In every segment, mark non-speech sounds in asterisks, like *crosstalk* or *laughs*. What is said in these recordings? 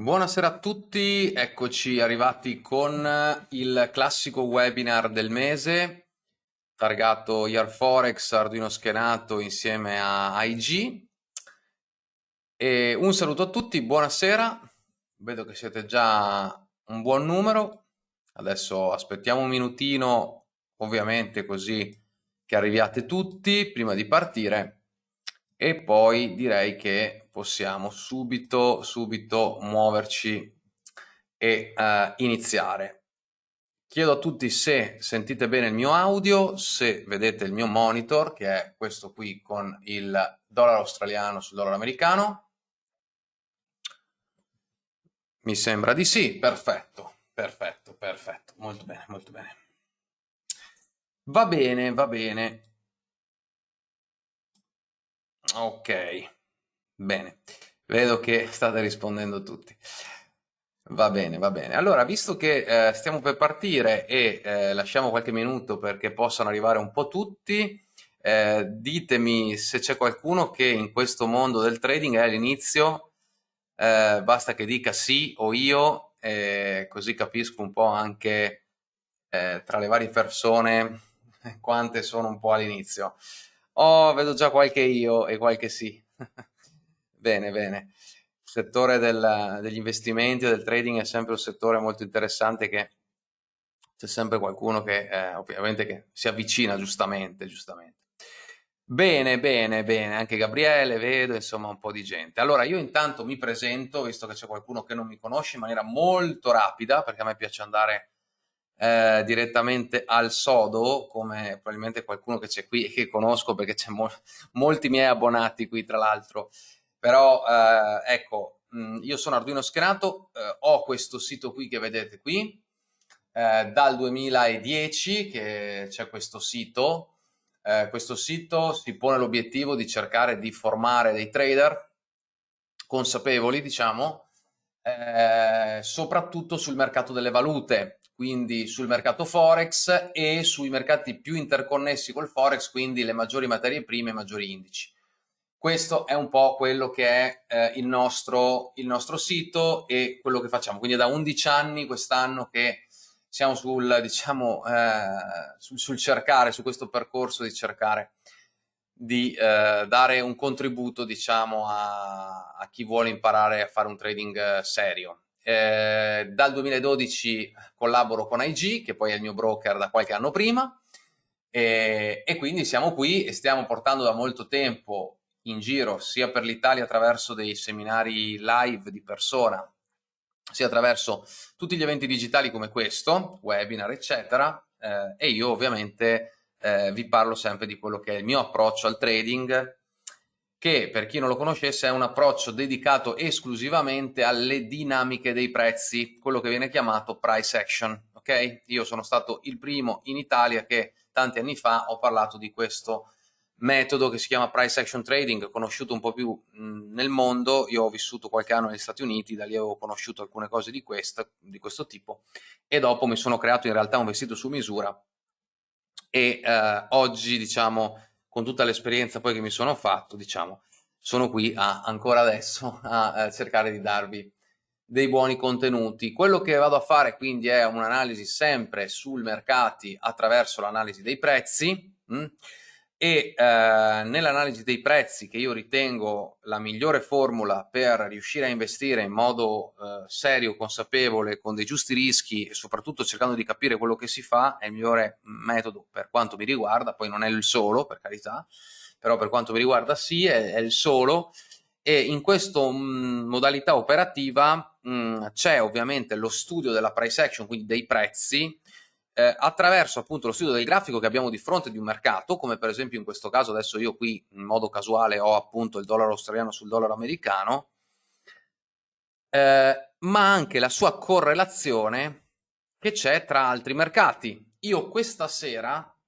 Buonasera a tutti, eccoci arrivati con il classico webinar del mese targato Year Forex Arduino schenato insieme a IG. E un saluto a tutti, buonasera, vedo che siete già un buon numero, adesso aspettiamo un minutino ovviamente così che arriviate tutti prima di partire. E poi direi che possiamo subito, subito muoverci e uh, iniziare. Chiedo a tutti se sentite bene il mio audio, se vedete il mio monitor, che è questo qui con il dollaro australiano sul dollaro americano. Mi sembra di sì, perfetto, perfetto, perfetto, molto bene, molto bene. Va bene, va bene. Ok, bene. Vedo che state rispondendo tutti. Va bene, va bene. Allora, visto che eh, stiamo per partire e eh, lasciamo qualche minuto perché possano arrivare un po' tutti, eh, ditemi se c'è qualcuno che in questo mondo del trading è all'inizio, eh, basta che dica sì o io, così capisco un po' anche eh, tra le varie persone quante sono un po' all'inizio. Oh, vedo già qualche io e qualche sì. *laughs* bene, bene. Il settore del, degli investimenti e del trading è sempre un settore molto interessante che c'è sempre qualcuno che eh, ovviamente che si avvicina giustamente, giustamente. Bene, bene, bene, anche Gabriele, vedo, insomma, un po' di gente. Allora, io intanto mi presento, visto che c'è qualcuno che non mi conosce, in maniera molto rapida, perché a me piace andare eh, direttamente al sodo, come probabilmente qualcuno che c'è qui e che conosco perché c'è mo molti miei abbonati qui tra l'altro, però eh, ecco, mm, io sono Arduino Schenato, eh, ho questo sito qui che vedete qui, eh, dal 2010 che c'è questo sito, eh, questo sito si pone l'obiettivo di cercare di formare dei trader consapevoli, diciamo, eh, soprattutto sul mercato delle valute, quindi sul mercato Forex e sui mercati più interconnessi col Forex, quindi le maggiori materie prime e maggiori indici. Questo è un po' quello che è eh, il, nostro, il, nostro, sito e quello che facciamo. Quindi è da 11 anni quest'anno che siamo sul, diciamo, eh, sul, sul, cercare, su questo percorso di cercare di eh, dare un contributo, diciamo, a, a, chi vuole imparare a fare un trading eh, serio. Eh, dal 2012 collaboro con IG, che poi è il mio broker da qualche anno prima, e, e quindi siamo qui e stiamo portando da molto tempo in giro, sia per l'Italia attraverso dei seminari live di persona, sia attraverso tutti gli eventi digitali come questo, webinar, eccetera, eh, e io ovviamente eh, vi parlo sempre di quello che è il mio approccio al trading, che per chi non lo conoscesse è un approccio dedicato esclusivamente alle dinamiche dei prezzi, quello che viene chiamato price action. Ok? Io sono stato il primo in Italia che tanti anni fa ho parlato di questo metodo che si chiama price action trading, conosciuto un po' più mh, nel mondo, io ho vissuto qualche anno negli Stati Uniti, da lì avevo conosciuto alcune cose di, questa, di questo tipo e dopo mi sono creato in realtà un vestito su misura e eh, oggi diciamo con tutta l'esperienza poi che mi sono fatto, diciamo, sono qui a, ancora adesso a, a cercare di darvi dei buoni contenuti. Quello che vado a fare quindi è un'analisi sempre sul mercati attraverso l'analisi dei prezzi mh? E eh, nell'analisi dei prezzi che io ritengo la migliore formula per riuscire a investire in modo eh, serio, consapevole, con dei giusti rischi e soprattutto cercando di capire quello che si fa è il migliore metodo per quanto mi riguarda, poi non è il solo per carità, però per quanto mi riguarda sì, è, è il solo. E in questa mm, modalità operativa mm, c'è ovviamente lo studio della price action, quindi dei prezzi, eh, attraverso appunto lo studio del grafico che abbiamo di fronte di un mercato, come per esempio in questo caso adesso io qui in modo casuale ho appunto il dollaro australiano sul dollaro americano, eh, ma anche la sua correlazione che c'è tra altri mercati. Io questa sera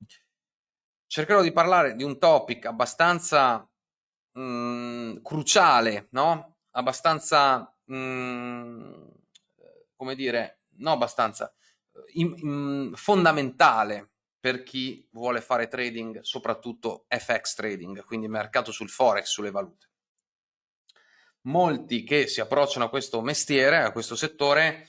cercherò di parlare di un topic abbastanza mh, mm, cruciale, no? Abbastanza, mh, mm, come dire, no abbastanza, in, in, fondamentale per chi vuole fare trading, soprattutto FX trading, quindi mercato sul forex, sulle valute. molti che si approcciano a questo mestiere, a questo settore,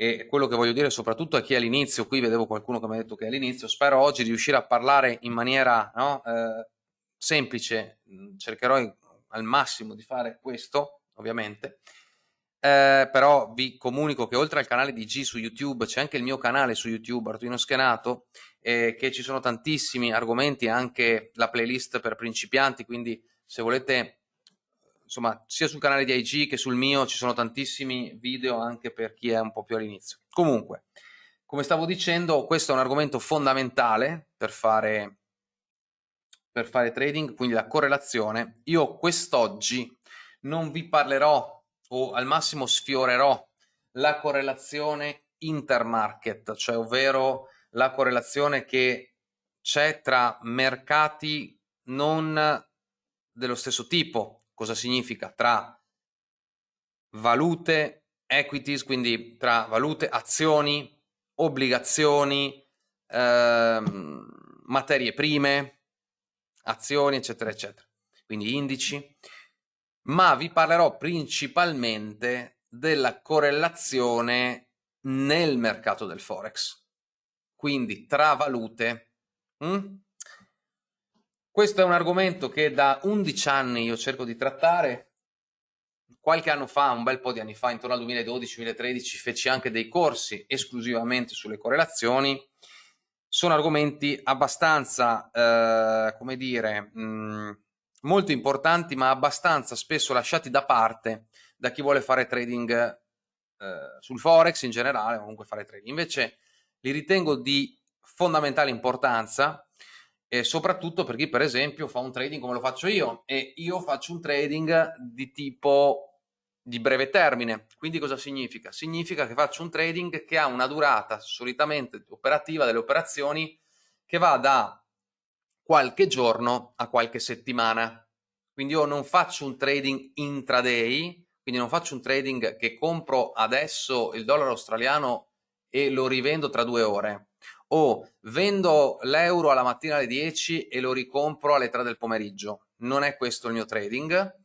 e quello che voglio dire soprattutto a chi è all'inizio, qui vedevo qualcuno che mi ha detto che è all'inizio, spero oggi di riuscire a parlare in maniera no, eh, semplice, cercherò al massimo di fare questo, ovviamente, eh, però vi comunico che oltre al canale di G su YouTube c'è anche il mio canale su YouTube, Arduino Schenato, eh, che ci sono tantissimi argomenti, anche la playlist per principianti, quindi se volete, insomma, sia sul canale di IG che sul mio ci sono tantissimi video anche per chi è un po' più all'inizio. Comunque, come stavo dicendo, questo è un argomento fondamentale per fare, per fare trading, quindi la correlazione. Io quest'oggi non vi parlerò o al massimo sfiorerò la correlazione intermarket, cioè ovvero la correlazione che c'è tra mercati non dello stesso tipo. Cosa significa? Tra valute, equities, quindi tra valute, azioni, obbligazioni, ehm, materie prime, azioni, eccetera, eccetera. Quindi indici ma vi parlerò principalmente della correlazione nel mercato del Forex, quindi tra valute. Mm? Questo è un argomento che da 11 anni io cerco di trattare. Qualche anno fa, un bel po' di anni fa, intorno al 2012-2013, feci anche dei corsi esclusivamente sulle correlazioni. Sono argomenti abbastanza, eh, come dire, mh, mm, molto importanti ma abbastanza spesso lasciati da parte da chi vuole fare trading eh, sul forex in generale o comunque fare trading invece li ritengo di fondamentale importanza e soprattutto per chi per esempio fa un trading come lo faccio io e io faccio un trading di tipo di breve termine quindi cosa significa? significa che faccio un trading che ha una durata solitamente operativa delle operazioni che va da qualche giorno a qualche settimana. Quindi io non faccio un trading intraday, quindi non faccio un trading che compro adesso il dollaro australiano e lo rivendo tra due ore o vendo l'euro alla mattina alle 10 e lo ricompro alle 3 del pomeriggio. Non è questo il mio trading.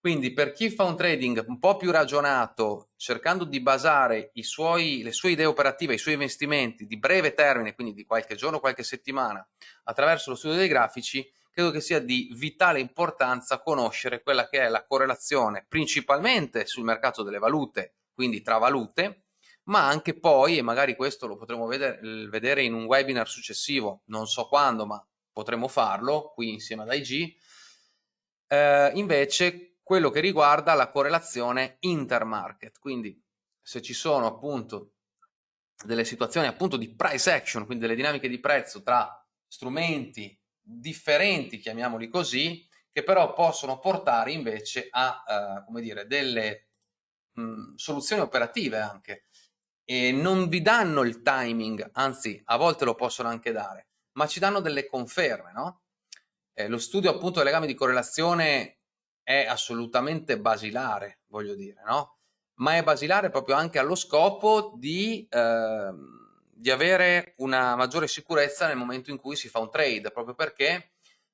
Quindi per chi fa un trading un po' più ragionato, cercando di basare suoi, le sue idee operative, i suoi investimenti di breve termine, quindi di qualche giorno, qualche settimana, attraverso lo studio dei grafici, credo che sia di vitale importanza conoscere quella che è la correlazione principalmente sul mercato delle valute, quindi tra valute, ma anche poi, e magari questo lo potremo vedere, vedere in un webinar successivo, non so quando, ma potremo farlo qui insieme ad IG, eh, invece quello che riguarda la correlazione intermarket. Quindi se ci sono appunto delle situazioni appunto di price action, quindi delle dinamiche di prezzo tra strumenti differenti, chiamiamoli così, che però possono portare invece a, uh, come dire, delle mh, soluzioni operative anche e non vi danno il timing, anzi a volte lo possono anche dare, ma ci danno delle conferme, no? Eh, lo studio appunto del legame di correlazione è assolutamente basilare, voglio dire, no? Ma è basilare proprio anche allo scopo di, eh, di avere una maggiore sicurezza nel momento in cui si fa un trade, proprio perché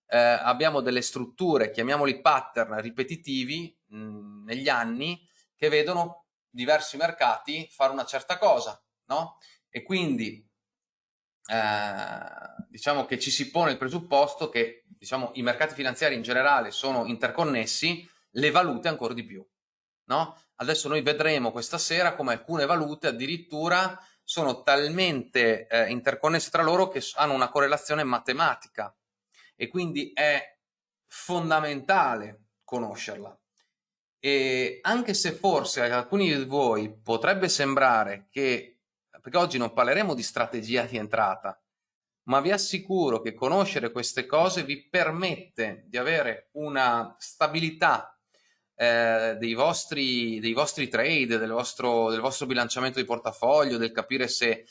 eh, abbiamo delle strutture, chiamiamoli pattern ripetitivi mh, negli anni, che vedono diversi mercati fare una certa cosa, no? E quindi eh, diciamo che ci si pone il presupposto che diciamo, i mercati finanziari in generale sono interconnessi, le valute ancora di più. No? Adesso noi vedremo questa sera come alcune valute addirittura sono talmente eh, interconnesse tra loro che hanno una correlazione matematica e quindi è fondamentale conoscerla. E anche se forse a alcuni di voi potrebbe sembrare che, perché oggi non parleremo di strategia di entrata, ma vi assicuro che conoscere queste cose vi permette di avere una stabilità eh, dei, vostri, dei, vostri, trade, del vostro, del vostro bilanciamento di portafoglio, del capire se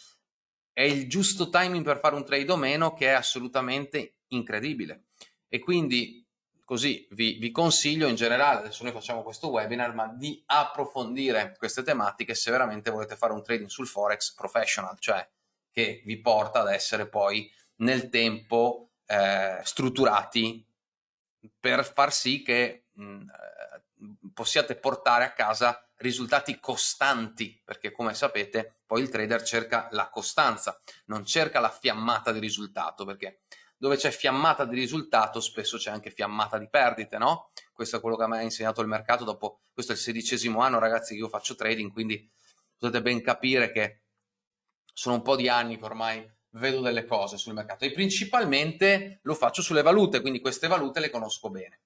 è il giusto timing per fare un trade o meno che è assolutamente incredibile. E quindi così vi, vi, consiglio in generale, adesso noi facciamo questo webinar, ma di approfondire queste tematiche se veramente volete fare un trading sul Forex professional, cioè che vi porta ad essere poi nel tempo eh, strutturati per far sì che mh, possiate portare a casa risultati costanti, perché come sapete poi il trader cerca la costanza, non cerca la fiammata di risultato, perché dove c'è fiammata di risultato spesso c'è anche fiammata di perdite, no? Questo è quello che me ha insegnato il mercato dopo, questo è il sedicesimo anno ragazzi che io faccio trading, quindi potete ben capire che sono un po' di anni che ormai vedo delle cose sul mercato e principalmente lo faccio sulle valute, quindi queste valute le conosco bene.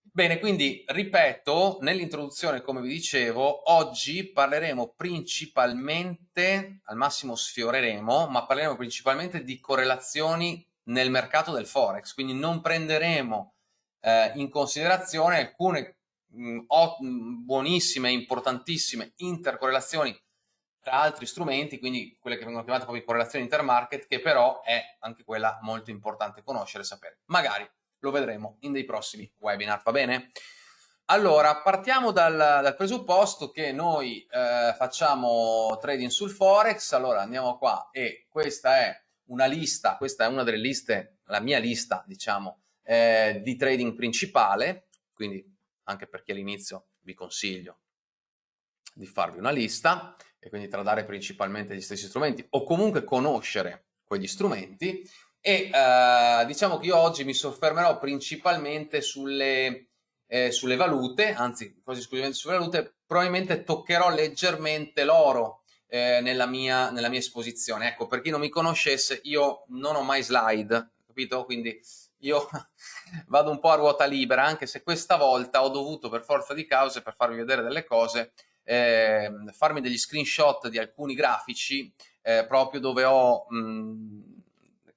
Bene, quindi ripeto, nell'introduzione, come vi dicevo, oggi parleremo principalmente, al massimo sfioreremo, ma parleremo principalmente di correlazioni nel mercato del Forex, quindi non prenderemo eh, in considerazione alcune mh, buonissime, importantissime intercorrelazioni tra altri strumenti, quindi quelle che vengono chiamate proprio correlazioni intermarket, che però è anche quella molto importante conoscere e sapere. Magari lo vedremo in dei prossimi webinar, va bene? Allora, partiamo dal, dal presupposto che noi eh, facciamo trading sul Forex, allora andiamo qua e questa è una lista, questa è una delle liste, la mia lista, diciamo, eh, di trading principale, quindi anche perché all'inizio vi consiglio di farvi una lista, e quindi tradare principalmente gli stessi strumenti o comunque conoscere quegli strumenti e eh, diciamo che io oggi mi soffermerò principalmente sulle, eh, sulle valute, anzi quasi esclusivamente sulle valute, probabilmente toccherò leggermente l'oro eh, nella, mia, nella mia esposizione. Ecco, per chi non mi conoscesse, io non ho mai slide, capito? Quindi io *laughs* vado un po' a ruota libera, anche se questa volta ho dovuto per forza di cause, per farvi vedere delle cose, eh, farmi degli screenshot di alcuni grafici eh, proprio dove ho, mh, mm,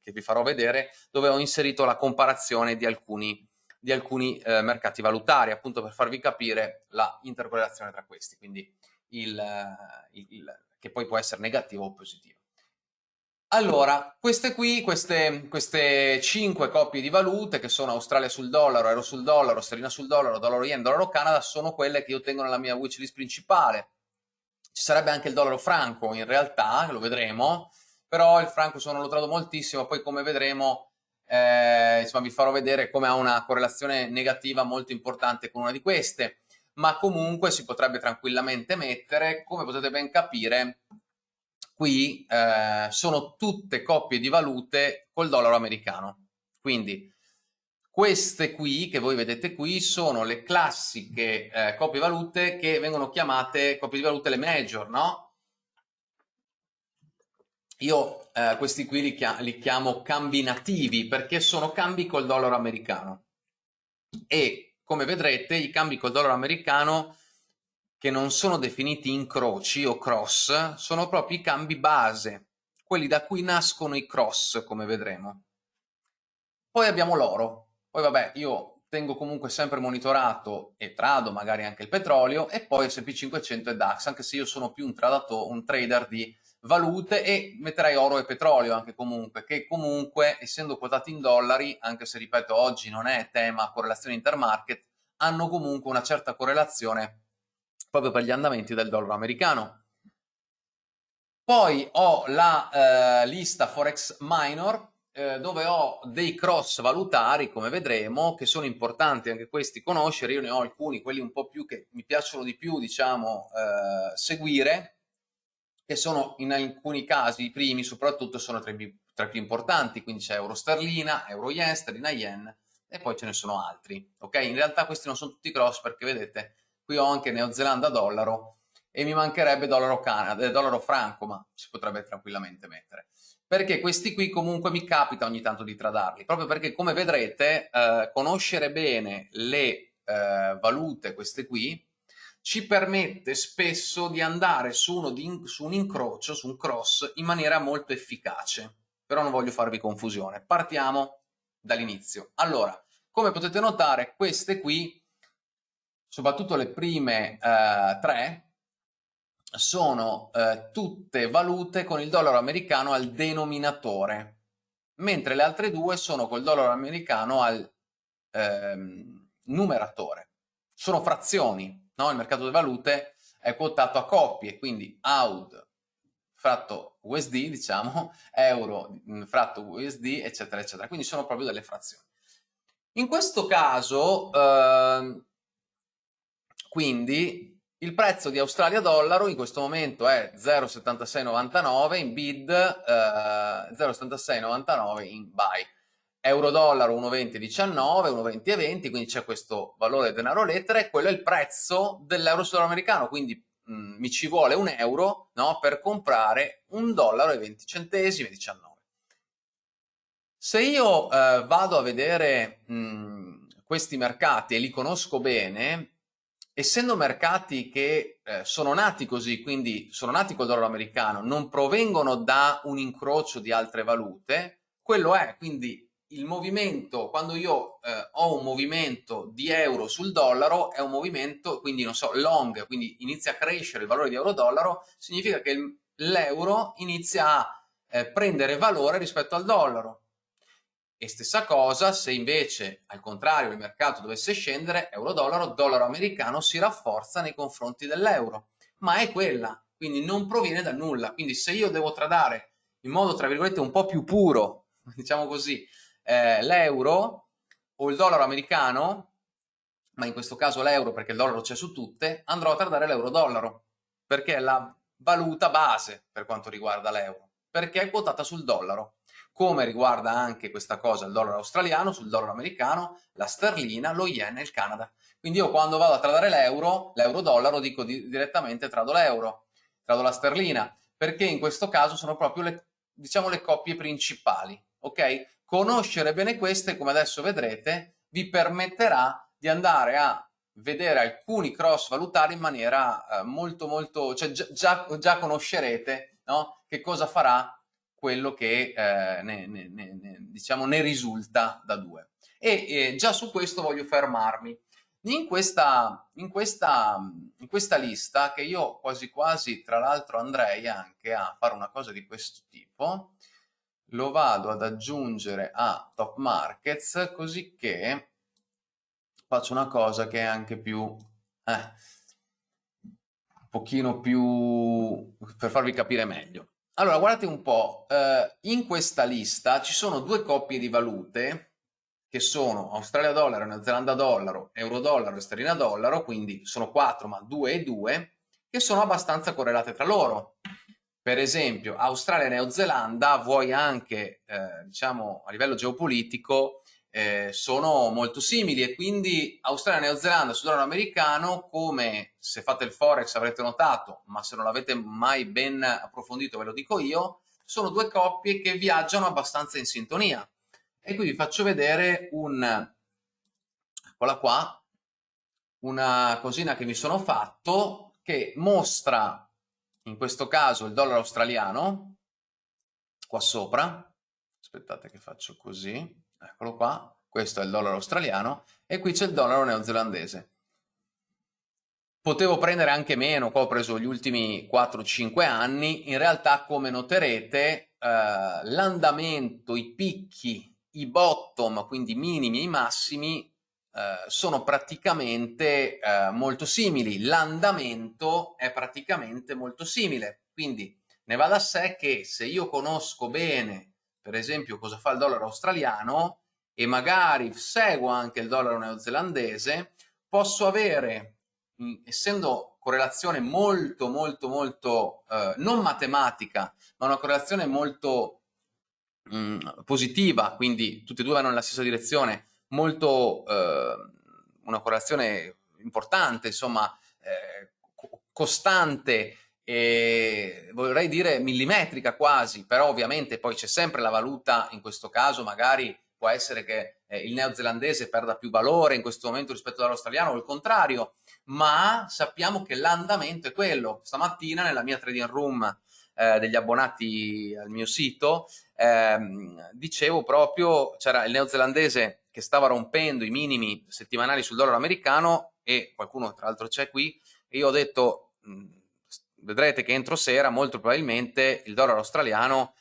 che vi farò vedere, dove ho inserito la comparazione di alcuni, di alcuni eh, mercati valutari, appunto per farvi capire la intercorrelazione tra questi, quindi il, il, il, che poi può essere negativo o positivo. Allora, queste qui, queste, queste 5 coppie di valute che sono Australia sul dollaro, Euro sul dollaro, Sterlina sul dollaro, Dollaro Yen, Dollaro Canada, sono quelle che io tengo nella mia wishlist principale. Ci sarebbe anche il dollaro franco in realtà, lo vedremo, però il franco sono lo trado moltissimo, poi come vedremo eh, insomma, vi farò vedere come ha una correlazione negativa molto importante con una di queste, ma comunque si potrebbe tranquillamente mettere, come potete ben capire, qui eh, sono tutte coppie di valute col dollaro americano. Quindi queste qui, che voi vedete qui, sono le classiche eh, coppie valute che vengono chiamate coppie di valute le major, no? Io eh, questi qui li, chiamo, li chiamo cambi nativi perché sono cambi col dollaro americano. E come vedrete i cambi col dollaro americano che non sono definiti incroci o cross, sono proprio i cambi base, quelli da cui nascono i cross, come vedremo. Poi abbiamo l'oro. Poi vabbè, io tengo comunque sempre monitorato e trado magari anche il petrolio e poi S&P 500 e DAX, anche se io sono più un, tradato, un trader di valute e metterei oro e petrolio anche comunque, che comunque essendo quotati in dollari, anche se ripeto oggi non è tema correlazione intermarket, hanno comunque una certa correlazione proprio per gli andamenti del dollaro americano. Poi ho la eh, lista Forex Minor eh, dove ho dei cross valutari, come vedremo, che sono importanti anche questi conoscere. Io ne ho alcuni, quelli un po' più che mi piacciono di più, diciamo, eh, seguire, che sono in alcuni casi, i primi soprattutto, sono tra i, tra i più importanti, quindi c'è euro sterlina, euro yen, sterlina yen, e poi ce ne sono altri. Ok? In realtà questi non sono tutti cross perché vedete qui ho anche Neozelanda dollaro e mi mancherebbe dollaro Canada, eh, dollaro franco, ma si potrebbe tranquillamente mettere. Perché questi qui comunque mi capita ogni tanto di tradarli, proprio perché come vedrete eh, conoscere bene le eh, valute, queste qui, ci permette spesso di andare su, di, su un incrocio, su un cross, in maniera molto efficace. Però non voglio farvi confusione. Partiamo dall'inizio. Allora, come potete notare, queste qui soprattutto le prime eh, tre, sono eh, tutte valute con il dollaro americano al denominatore, mentre le altre due sono col dollaro americano al ehm, numeratore. Sono frazioni, no? il mercato delle valute è quotato a coppie, quindi AUD fratto USD, diciamo, *laughs* euro mm, fratto USD, eccetera, eccetera. Quindi sono proprio delle frazioni. In questo caso, eh, quindi il prezzo di Australia dollaro in questo momento è 0,7699 in bid, eh, 0,7699 in buy. Euro dollaro 1,2019, 1,2020, quindi c'è questo valore denaro lettera e quello è il prezzo dell'euro sudamericano, quindi mh, mm, mi ci vuole un euro no, per comprare un dollaro e 20 centesimi, 19. Se io eh, vado a vedere mh, mm, questi mercati e li conosco bene, essendo mercati che eh, sono nati così, quindi sono nati col dollaro americano, non provengono da un incrocio di altre valute, quello è, quindi il movimento, quando io eh, ho un movimento di euro sul dollaro, è un movimento, quindi non so, long, quindi inizia a crescere il valore di euro-dollaro, significa che l'euro inizia a eh, prendere valore rispetto al dollaro. E stessa cosa se invece al contrario il mercato dovesse scendere, euro-dollaro, dollaro americano si rafforza nei confronti dell'euro, ma è quella, quindi non proviene da nulla. Quindi se io devo tradare in modo tra virgolette un po' più puro, *laughs* diciamo così, eh, l'euro o il dollaro americano, ma in questo caso l'euro perché il dollaro c'è su tutte, andrò a tradare l'euro-dollaro, perché è la valuta base per quanto riguarda l'euro, perché è quotata sul dollaro come riguarda anche questa cosa il dollaro australiano, sul dollaro americano, la sterlina, lo yen e il Canada. Quindi io quando vado a tradare l'euro, l'euro-dollaro, dico di, direttamente trado l'euro, trado la sterlina, perché in questo caso sono proprio le, diciamo, le coppie principali, ok? Conoscere bene queste, come adesso vedrete, vi permetterà di andare a vedere alcuni cross valutari in maniera eh, molto molto, cioè già, già conoscerete no? che cosa farà quello che eh, ne, ne, ne, diciamo, ne risulta da due. E eh, già su questo voglio fermarmi. In questa, in, questa, in questa lista, che io quasi quasi tra l'altro andrei anche a fare una cosa di questo tipo, lo vado ad aggiungere a Top Markets, così che faccio una cosa che è anche più... Eh, un pochino più... per farvi capire meglio. Allora, guardate un po', eh, in questa lista ci sono due coppie di valute che sono Australia dollaro, New Zelanda dollaro, euro dollaro e sterlina dollaro, quindi sono quattro ma due e due, che sono abbastanza correlate tra loro. Per esempio, Australia e Neozelanda, vuoi anche, eh, diciamo, a livello geopolitico, eh, sono molto simili e quindi Australia e Neozelanda sul dollaro americano come se fate il forex avrete notato ma se non l'avete mai ben approfondito ve lo dico io sono due coppie che viaggiano abbastanza in sintonia. E qui vi faccio vedere un eccola qua una cosina che mi sono fatto che mostra in questo caso il dollaro australiano qua sopra aspettate che faccio così eccolo qua, questo è il dollaro australiano e qui c'è il dollaro neozelandese. Potevo prendere anche meno, qua ho preso gli ultimi 4-5 anni, in realtà come noterete eh, l'andamento, i picchi, i bottom, quindi i minimi e i massimi, eh, sono praticamente eh, molto simili, l'andamento è praticamente molto simile, quindi ne va da sé che se io conosco bene per esempio cosa fa il dollaro australiano e magari seguo anche il dollaro neozelandese, posso avere, essendo correlazione molto molto molto eh, non matematica, ma una correlazione molto mm, positiva, quindi tutti e due vanno nella stessa direzione, molto eh, una correlazione importante, insomma, eh, costante e vorrei dire millimetrica quasi, però ovviamente poi c'è sempre la valuta, in questo caso magari può essere che eh, il neozelandese perda più valore in questo momento rispetto all'australiano o il contrario, ma sappiamo che l'andamento è quello. Stamattina nella mia trading room eh, degli abbonati al mio sito ehm, dicevo proprio, c'era il neozelandese che stava rompendo i minimi settimanali sul dollaro americano e qualcuno tra l'altro c'è qui e io ho detto mh, vedrete che entro sera molto probabilmente il dollaro australiano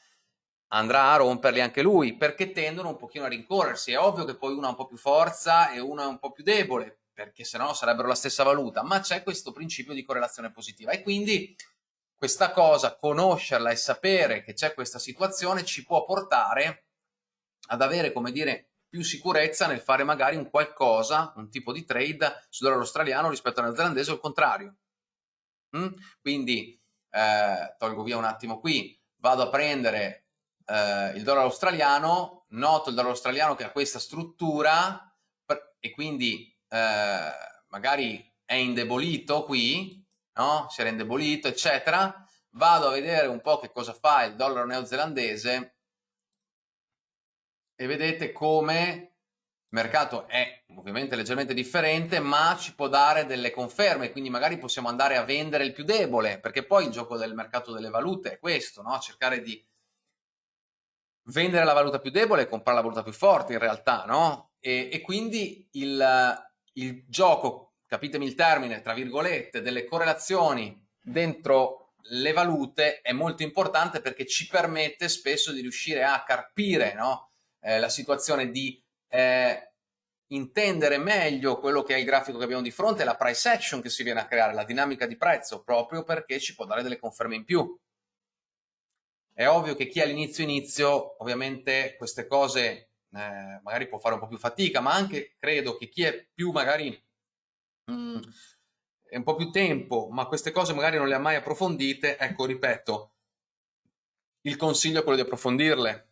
andrà a romperli anche lui perché tendono un pochino a rincorrersi. È ovvio che poi uno ha un po' più forza e uno è un po' più debole perché se no sarebbero la stessa valuta, ma c'è questo principio di correlazione positiva e quindi questa cosa, conoscerla e sapere che c'è questa situazione ci può portare ad avere, come dire, più sicurezza nel fare magari un qualcosa, un tipo di trade sul dollaro australiano rispetto al neozelandese o il contrario. Mm? Quindi eh, tolgo via un attimo qui, vado a prendere eh, il dollaro australiano, noto il dollaro australiano che ha questa struttura e quindi eh, magari è indebolito qui, no? si era indebolito, eccetera, vado a vedere un po' che cosa fa il dollaro neozelandese e vedete come il mercato è ovviamente leggermente differente ma ci può dare delle conferme quindi magari possiamo andare a vendere il più debole perché poi il gioco del mercato delle valute è questo no? cercare di vendere la valuta più debole e comprare la valuta più forte in realtà no? e, e quindi il, il gioco capitemi il termine tra virgolette delle correlazioni dentro le valute è molto importante perché ci permette spesso di riuscire a carpire no? Eh, la situazione, di eh, intendere meglio quello che è il grafico che abbiamo di fronte, la price action che si viene a creare, la dinamica di prezzo, proprio perché ci può dare delle conferme in più. È ovvio che chi all'inizio inizio, ovviamente queste cose eh, magari può fare un po' più fatica, ma anche credo che chi è più magari... Mm, un po' più tempo, ma queste cose magari non le ha mai approfondite, ecco, ripeto, il consiglio è quello di approfondirle.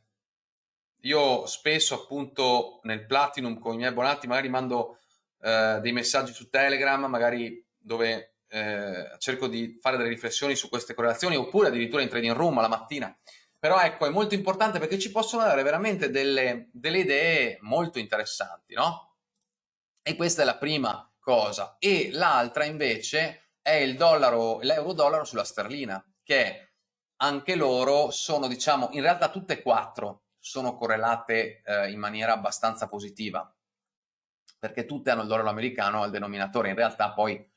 Io spesso appunto nel Platinum con i miei abbonati magari mando eh, dei messaggi su Telegram, magari dove eh, cerco di fare delle riflessioni su queste correlazioni oppure addirittura in trading room alla mattina. Però ecco, è molto importante perché ci possono dare veramente delle, delle idee molto interessanti, no? E questa è la prima cosa e l'altra invece è il dollaro, l'euro dollaro sulla sterlina che anche loro sono diciamo in realtà tutte e quattro sono correlate eh, in maniera abbastanza positiva. Perché tutte hanno il dollaro americano al denominatore. In realtà poi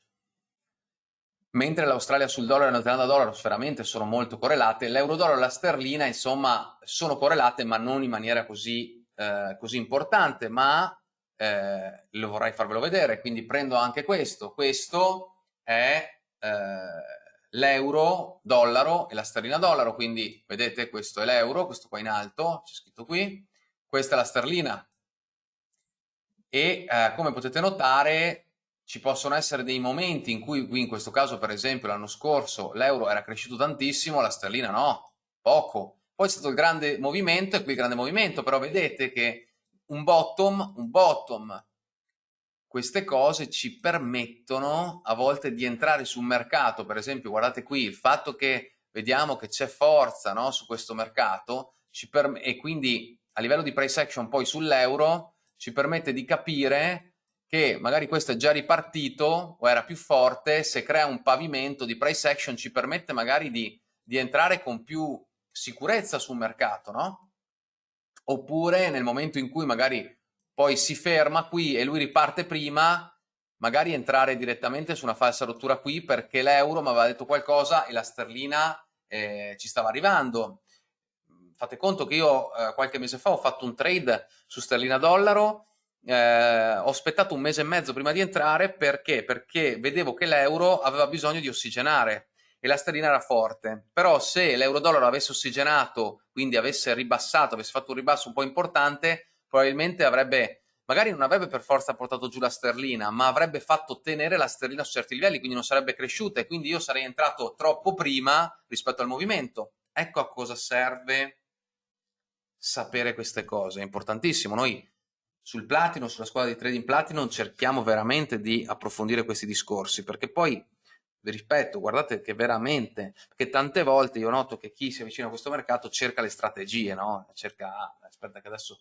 mentre l'Australia sul dollaro e la Nuova Zelanda dollaro veramente sono molto correlate l'euro dollaro e la sterlina insomma sono correlate ma non in maniera così, eh, così importante. Ma eh, lo vorrei farvelo vedere, quindi prendo anche questo, questo è eh, l'euro, dollaro e la sterlina dollaro, quindi vedete questo è l'euro, questo qua in alto, c'è scritto qui, questa è la sterlina e eh, come potete notare ci possono essere dei momenti in cui, in questo caso per esempio l'anno scorso l'euro era cresciuto tantissimo, la sterlina no, poco, poi c'è stato il grande movimento e qui il grande movimento, però vedete che un bottom, un bottom. Queste cose ci permettono a volte di entrare sul mercato, per esempio guardate qui il fatto che vediamo che c'è forza no, su questo mercato e quindi a livello di price action poi sull'euro ci permette di capire che magari questo è già ripartito o era più forte, se crea un pavimento di price action ci permette magari di, di entrare con più sicurezza sul mercato, no? oppure nel momento in cui magari poi si ferma qui e lui riparte prima, magari entrare direttamente su una falsa rottura qui perché l'euro mi aveva detto qualcosa e la sterlina eh, ci stava arrivando. Fate conto che io eh, qualche mese fa ho fatto un trade su sterlina dollaro, eh, ho aspettato un mese e mezzo prima di entrare perché? Perché vedevo che l'euro aveva bisogno di ossigenare e la sterlina era forte. Però se l'euro-dollaro avesse ossigenato, quindi avesse ribassato, avesse fatto un ribasso un po' importante, probabilmente avrebbe, magari non avrebbe per forza portato giù la sterlina, ma avrebbe fatto tenere la sterlina su certi livelli, quindi non sarebbe cresciuta e quindi io sarei entrato troppo prima rispetto al movimento. Ecco a cosa serve sapere queste cose, è importantissimo. Noi sul Platino, sulla scuola di trading Platinum, cerchiamo veramente di approfondire questi discorsi, perché poi vi ripeto, guardate che veramente, perché tante volte io noto che chi si avvicina a questo mercato cerca le strategie, no? Cerca, aspetta che adesso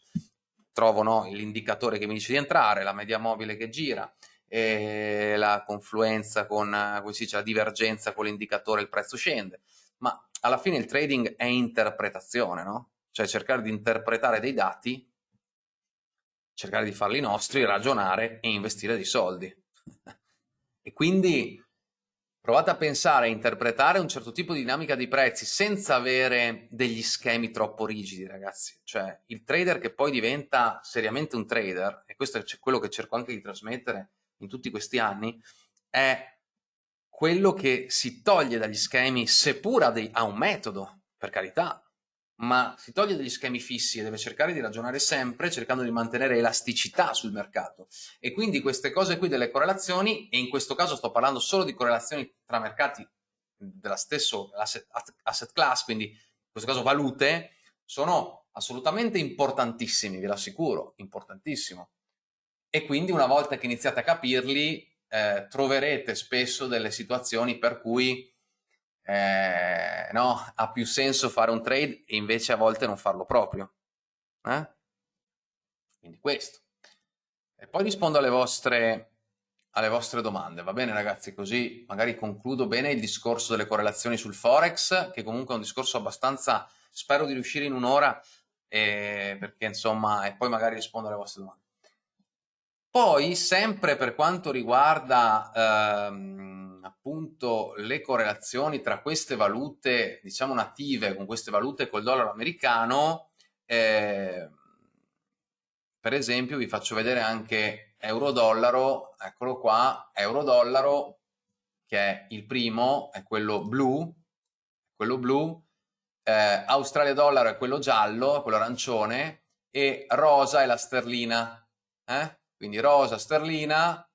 trovo no, l'indicatore che mi dice di entrare, la media mobile che gira, e la confluenza con, come si dice, la divergenza con l'indicatore, il prezzo scende, ma alla fine il trading è interpretazione, no? Cioè cercare di interpretare dei dati, cercare di farli nostri, ragionare e investire dei soldi. *laughs* e quindi Provate a pensare, a interpretare un certo tipo di dinamica di prezzi senza avere degli schemi troppo rigidi, ragazzi. Cioè, il trader che poi diventa seriamente un trader, e questo è quello che cerco anche di trasmettere in tutti questi anni, è quello che si toglie dagli schemi, seppur dei, ha un metodo, per carità, ma si toglie degli schemi fissi e deve cercare di ragionare sempre cercando di mantenere elasticità sul mercato. E quindi queste cose qui delle correlazioni, e in questo caso sto parlando solo di correlazioni tra mercati della stesso asset, asset class, quindi in questo caso valute, sono assolutamente importantissimi, ve lo assicuro, importantissimo. E quindi una volta che iniziate a capirli, eh, troverete spesso delle situazioni per cui eh, no, ha più senso fare un trade e invece a volte non farlo proprio. Eh? Quindi questo. E poi rispondo alle vostre, alle vostre domande, va bene ragazzi? Così magari concludo bene il discorso delle correlazioni sul Forex, che comunque è un discorso abbastanza, spero di riuscire in un'ora, eh, perché insomma, e poi magari rispondo alle vostre domande. Poi, sempre per quanto riguarda ehm, appunto le correlazioni tra queste valute, diciamo native, con queste valute col dollaro americano, eh, per esempio vi faccio vedere anche euro-dollaro, eccolo qua, euro-dollaro, che è il primo, è quello blu, quello blu, eh, Australia-dollaro è quello giallo, quello arancione, e rosa è la sterlina, eh? quindi rosa sterlina,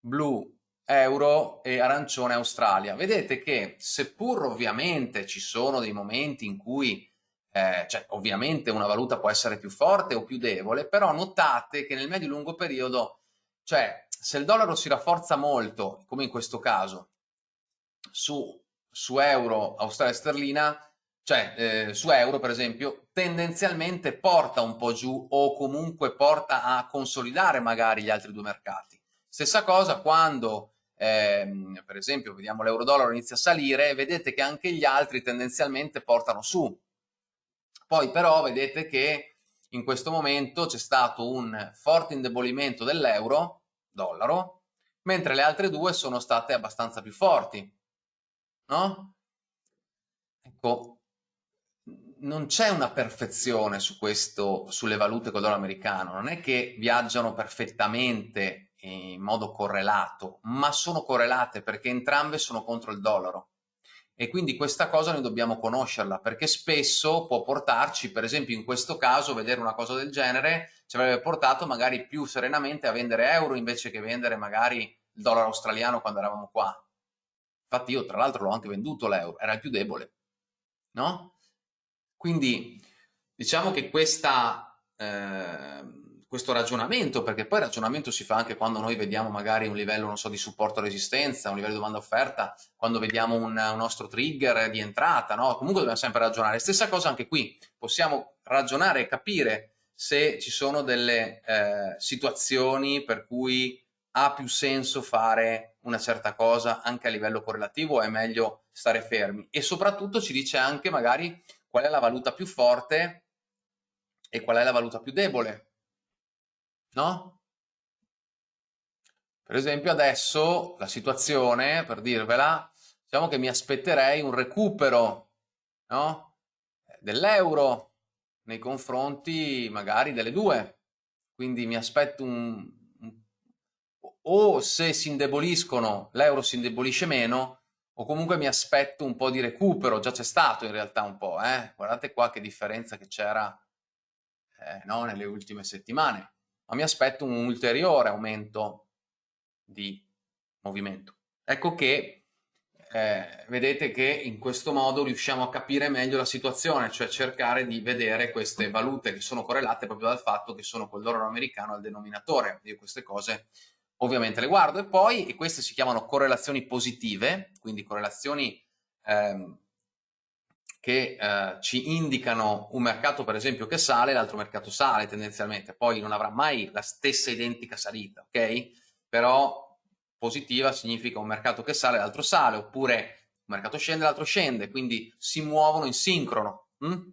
blu euro e arancione Australia. Vedete che seppur ovviamente ci sono dei momenti in cui eh, cioè, ovviamente una valuta può essere più forte o più debole, però notate che nel medio-lungo periodo, cioè se il dollaro si rafforza molto, come in questo caso, su, su euro, Australia sterlina, cioè eh, su euro per esempio, tendenzialmente porta un po' giù o comunque porta a consolidare magari gli altri due mercati. Stessa cosa quando ehm, per esempio vediamo l'euro-dollaro inizia a salire, vedete che anche gli altri tendenzialmente portano su. Poi però vedete che in questo momento c'è stato un forte indebolimento dell'euro, dollaro, mentre le altre due sono state abbastanza più forti. No? Ecco, non c'è una perfezione su questo, sulle valute col dollaro americano, non è che viaggiano perfettamente in modo correlato, ma sono correlate perché entrambe sono contro il dollaro. E quindi questa cosa noi dobbiamo conoscerla, perché spesso può portarci, per esempio in questo caso, vedere una cosa del genere, ci avrebbe portato magari più serenamente a vendere euro invece che vendere magari il dollaro australiano quando eravamo qua. Infatti io tra l'altro l'ho anche venduto l'euro, era il più debole, no? Quindi diciamo che questa, eh, questo ragionamento, perché poi il ragionamento si fa anche quando noi vediamo magari un livello, non so, di supporto-resistenza, un livello di domanda-offerta, quando vediamo un, un, nostro trigger di entrata, no? Comunque dobbiamo sempre ragionare. Stessa cosa anche qui, possiamo ragionare e capire se ci sono delle eh, situazioni per cui ha più senso fare una certa cosa anche a livello correlativo o è meglio stare fermi e soprattutto ci dice anche magari qual è la valuta più forte e qual è la valuta più debole, no? Per esempio adesso la situazione, per dirvela, diciamo che mi aspetterei un recupero no? dell'euro nei confronti magari delle due, quindi mi aspetto un, o se si indeboliscono l'euro si indebolisce meno o comunque mi aspetto un po' di recupero, già c'è stato in realtà un po', eh? guardate qua che differenza che c'era eh, no, nelle ultime settimane, ma mi aspetto un ulteriore aumento di movimento. Ecco che eh, vedete che in questo modo riusciamo a capire meglio la situazione, cioè cercare di vedere queste valute che sono correlate proprio dal fatto che sono col dollaro americano al denominatore. Io queste cose ovviamente le guardo e poi, e queste si chiamano correlazioni positive, quindi correlazioni ehm, che eh, ci indicano un mercato per esempio che sale, l'altro mercato sale tendenzialmente, poi non avrà mai la stessa identica salita, ok? Però positiva significa un mercato che sale, l'altro sale, oppure un mercato scende, l'altro scende, quindi si muovono in sincrono. Hm?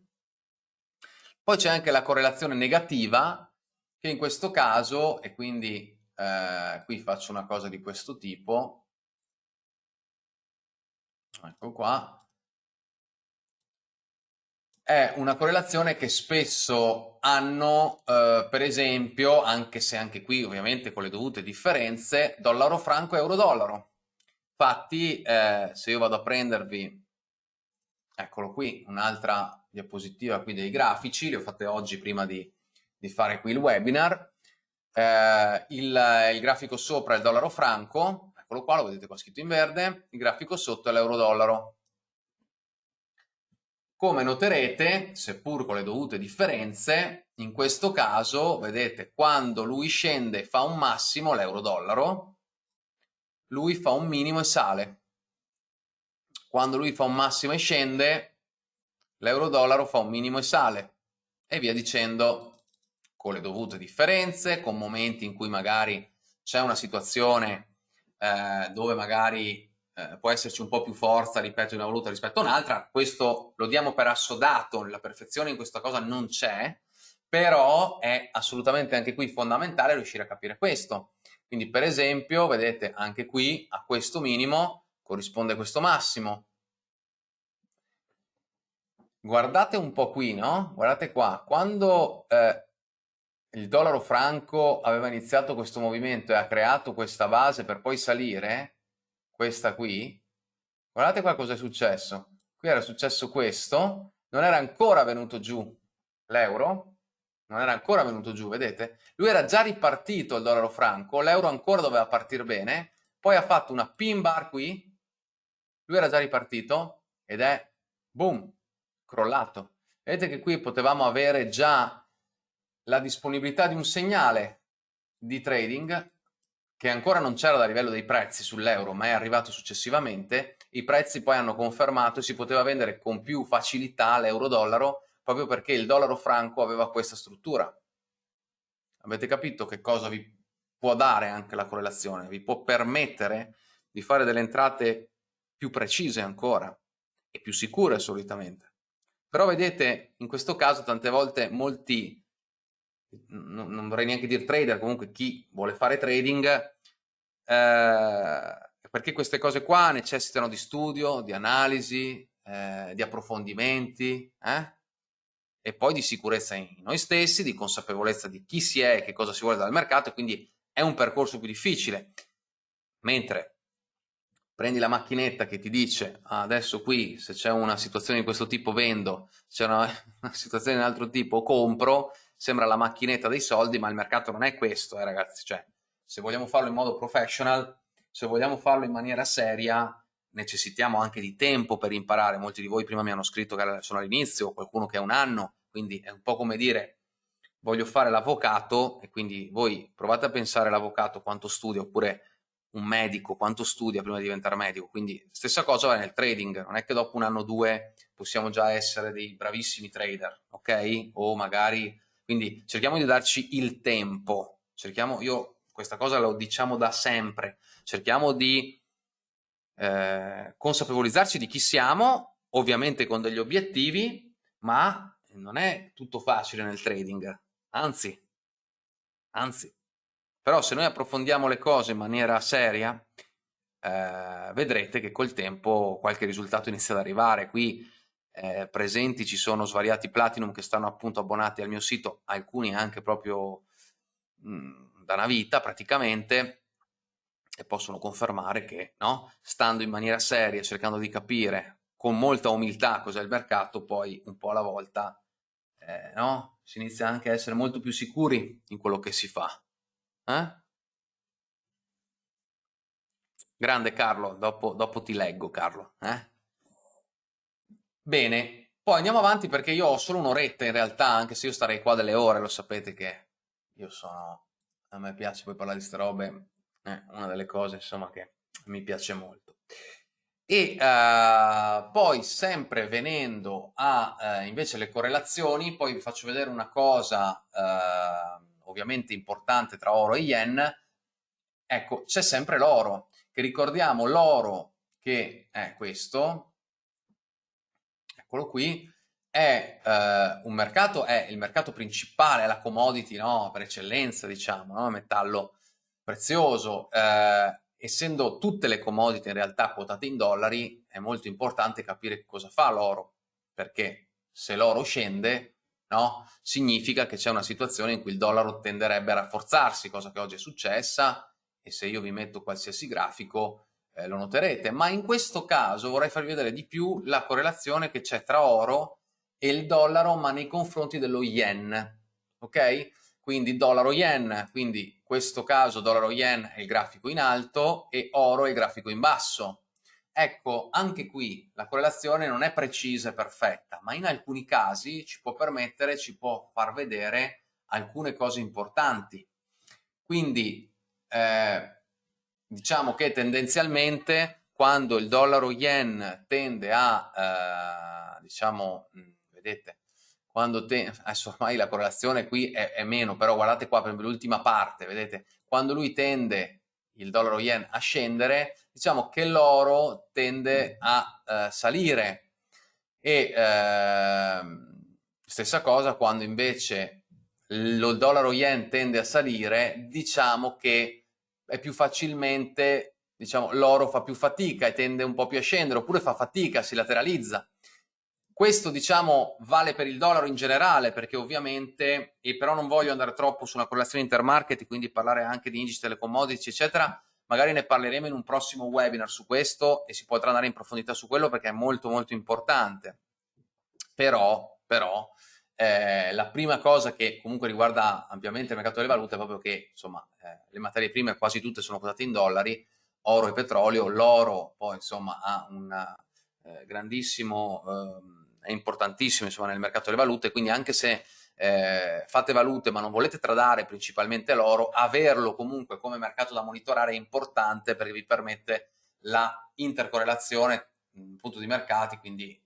Poi c'è anche la correlazione negativa, che in questo caso, e quindi eh, qui faccio una cosa di questo tipo, ecco qua, è una correlazione che spesso hanno, eh, per esempio, anche se anche qui ovviamente con le dovute differenze, dollaro franco e euro dollaro. Infatti, eh, se io vado a prendervi eccolo qui, un'altra diapositiva qui dei grafici, le ho fatte oggi prima di, di fare qui il webinar. Eh, il, il, grafico sopra è il dollaro franco, eccolo qua, lo vedete qua scritto in verde, il grafico sotto è l'euro dollaro. Come noterete, seppur con le dovute differenze, in questo caso, vedete, quando lui scende fa un massimo, l'euro-dollaro, lui fa un minimo e sale. Quando lui fa un massimo e scende, l'euro-dollaro fa un minimo e sale. E via dicendo, con le dovute differenze, con momenti in cui magari c'è una situazione eh, dove magari eh, può esserci un po' più forza, ripeto, in una valuta rispetto a un'altra, questo lo diamo per assodato, la perfezione in questa cosa non c'è, però è assolutamente anche qui fondamentale riuscire a capire questo. Quindi per esempio, vedete, anche qui a questo minimo corrisponde questo massimo. Guardate un po' qui, no? Guardate qua, quando eh, il dollaro franco aveva iniziato questo movimento e ha creato questa base per poi salire, questa qui, guardate qua cosa è successo. Qui era successo questo, non era ancora venuto giù l'euro, non era ancora venuto giù, vedete? Lui era già ripartito il dollaro franco, l'euro ancora doveva partire bene, poi ha fatto una pin bar qui, lui era già ripartito ed è, boom, crollato. Vedete che qui potevamo avere già la disponibilità di un segnale di trading che ancora non c'era da livello dei prezzi sull'euro, ma è arrivato successivamente, i prezzi poi hanno confermato e si poteva vendere con più facilità l'euro-dollaro proprio perché il dollaro franco aveva questa struttura. Avete capito che cosa vi può dare anche la correlazione? Vi può permettere di fare delle entrate più precise ancora e più sicure solitamente. Però vedete, in questo caso tante volte molti non, non vorrei neanche dire trader, comunque chi vuole fare trading, eh, perché queste cose qua necessitano di studio, di analisi, eh, di approfondimenti, eh? e poi di sicurezza in noi stessi, di consapevolezza di chi si è e che cosa si vuole dal mercato, e quindi è un percorso più difficile. Mentre prendi la macchinetta che ti dice ah, adesso qui se c'è una situazione di questo tipo vendo, se c'è una, *laughs* una situazione di un altro tipo compro, sembra la macchinetta dei soldi, ma il mercato non è questo, eh, ragazzi. Cioè, se vogliamo farlo in modo professional, se vogliamo farlo in maniera seria, necessitiamo anche di tempo per imparare. Molti di voi prima mi hanno scritto che sono all'inizio, qualcuno che è un anno, quindi è un po' come dire voglio fare l'avvocato e quindi voi provate a pensare l'avvocato quanto studia oppure un medico quanto studia prima di diventare medico. Quindi stessa cosa va nel trading, non è che dopo un anno o due possiamo già essere dei bravissimi trader, ok? O magari quindi cerchiamo di darci il tempo, cerchiamo, io questa cosa lo diciamo da sempre, cerchiamo di eh, consapevolizzarci di chi siamo, ovviamente con degli obiettivi, ma non è tutto facile nel trading, anzi, anzi, però se noi approfondiamo le cose in maniera seria, eh, vedrete che col tempo qualche risultato inizia ad arrivare. Qui eh, presenti, ci sono svariati Platinum che stanno appunto abbonati al mio sito, alcuni anche proprio mh, mm, da una vita praticamente, e possono confermare che no, stando in maniera seria, cercando di capire con molta umiltà cos'è il mercato, poi un po' alla volta eh, no, si inizia anche a essere molto più sicuri in quello che si fa. Eh? Grande Carlo, dopo, dopo ti leggo Carlo. Eh? Bene, poi andiamo avanti perché io ho solo un'oretta in realtà, anche se io starei qua delle ore, lo sapete che io sono... A me piace poi parlare di queste robe, è una delle cose insomma che mi piace molto. E uh, poi sempre venendo a uh, invece le correlazioni, poi vi faccio vedere una cosa uh, ovviamente importante tra oro e yen, ecco c'è sempre l'oro, che ricordiamo l'oro che è questo, eccolo qui, è eh, un mercato, è il mercato principale, è la commodity no? per eccellenza, diciamo, no? metallo prezioso. Eh, essendo tutte le commodity in realtà quotate in dollari, è molto importante capire cosa fa l'oro, perché se l'oro scende, no? significa che c'è una situazione in cui il dollaro tenderebbe a rafforzarsi, cosa che oggi è successa, e se io vi metto qualsiasi grafico, eh, lo noterete, ma in questo caso vorrei farvi vedere di più la correlazione che c'è tra oro e il dollaro, ma nei confronti dello yen, ok? Quindi dollaro-yen, quindi in questo caso dollaro-yen è il grafico in alto e oro è il grafico in basso. Ecco, anche qui la correlazione non è precisa e perfetta, ma in alcuni casi ci può permettere, ci può far vedere alcune cose importanti. Quindi eh, diciamo che tendenzialmente quando il dollaro yen tende a, eh, diciamo, vedete, quando te, adesso ormai la correlazione qui è, è meno, però guardate qua per l'ultima parte, vedete, quando lui tende il dollaro yen a scendere, diciamo che l'oro tende a eh, salire. E eh, stessa cosa quando invece il dollaro yen tende a salire, diciamo che è più facilmente, diciamo, l'oro fa più fatica e tende un po' più a scendere, oppure fa fatica, si lateralizza. Questo, diciamo, vale per il dollaro in generale, perché ovviamente, e però non voglio andare troppo su una correlazione intermarket, quindi parlare anche di indici delle eccetera, magari ne parleremo in un prossimo webinar su questo e si potrà andare in profondità su quello perché è molto molto importante. Però, però, eh, la prima cosa che comunque riguarda ampiamente il mercato delle valute è proprio che insomma, eh, le materie prime quasi tutte sono quotate in dollari, oro e petrolio, l'oro poi insomma ha un eh, grandissimo, ehm, è importantissimo insomma, nel mercato delle valute, quindi anche se eh, fate valute ma non volete tradare principalmente l'oro, averlo comunque come mercato da monitorare è importante perché vi permette la intercorrelazione appunto di mercati, quindi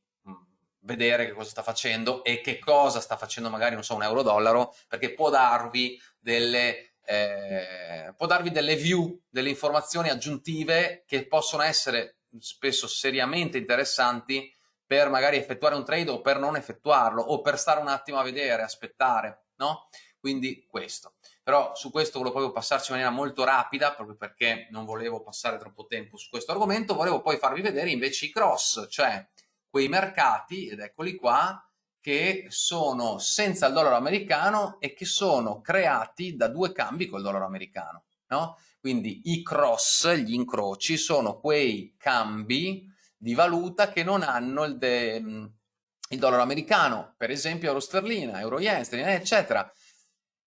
vedere che cosa sta facendo e che cosa sta facendo magari, non so, un euro-dollaro, perché può darvi delle, eh, può darvi delle view, delle informazioni aggiuntive che possono essere spesso seriamente interessanti per magari effettuare un trade o per non effettuarlo o per stare un attimo a vedere, aspettare, no? Quindi questo. Però su questo volevo proprio passarci in maniera molto rapida, proprio perché non volevo passare troppo tempo su questo argomento, volevo poi farvi vedere invece i cross, cioè quei mercati, ed eccoli qua, che sono senza il dollaro americano e che sono creati da due cambi col dollaro americano. No? Quindi i cross, gli incroci, sono quei cambi di valuta che non hanno il, de, il dollaro americano, per esempio euro sterlina, euro yen, sterlina, eccetera.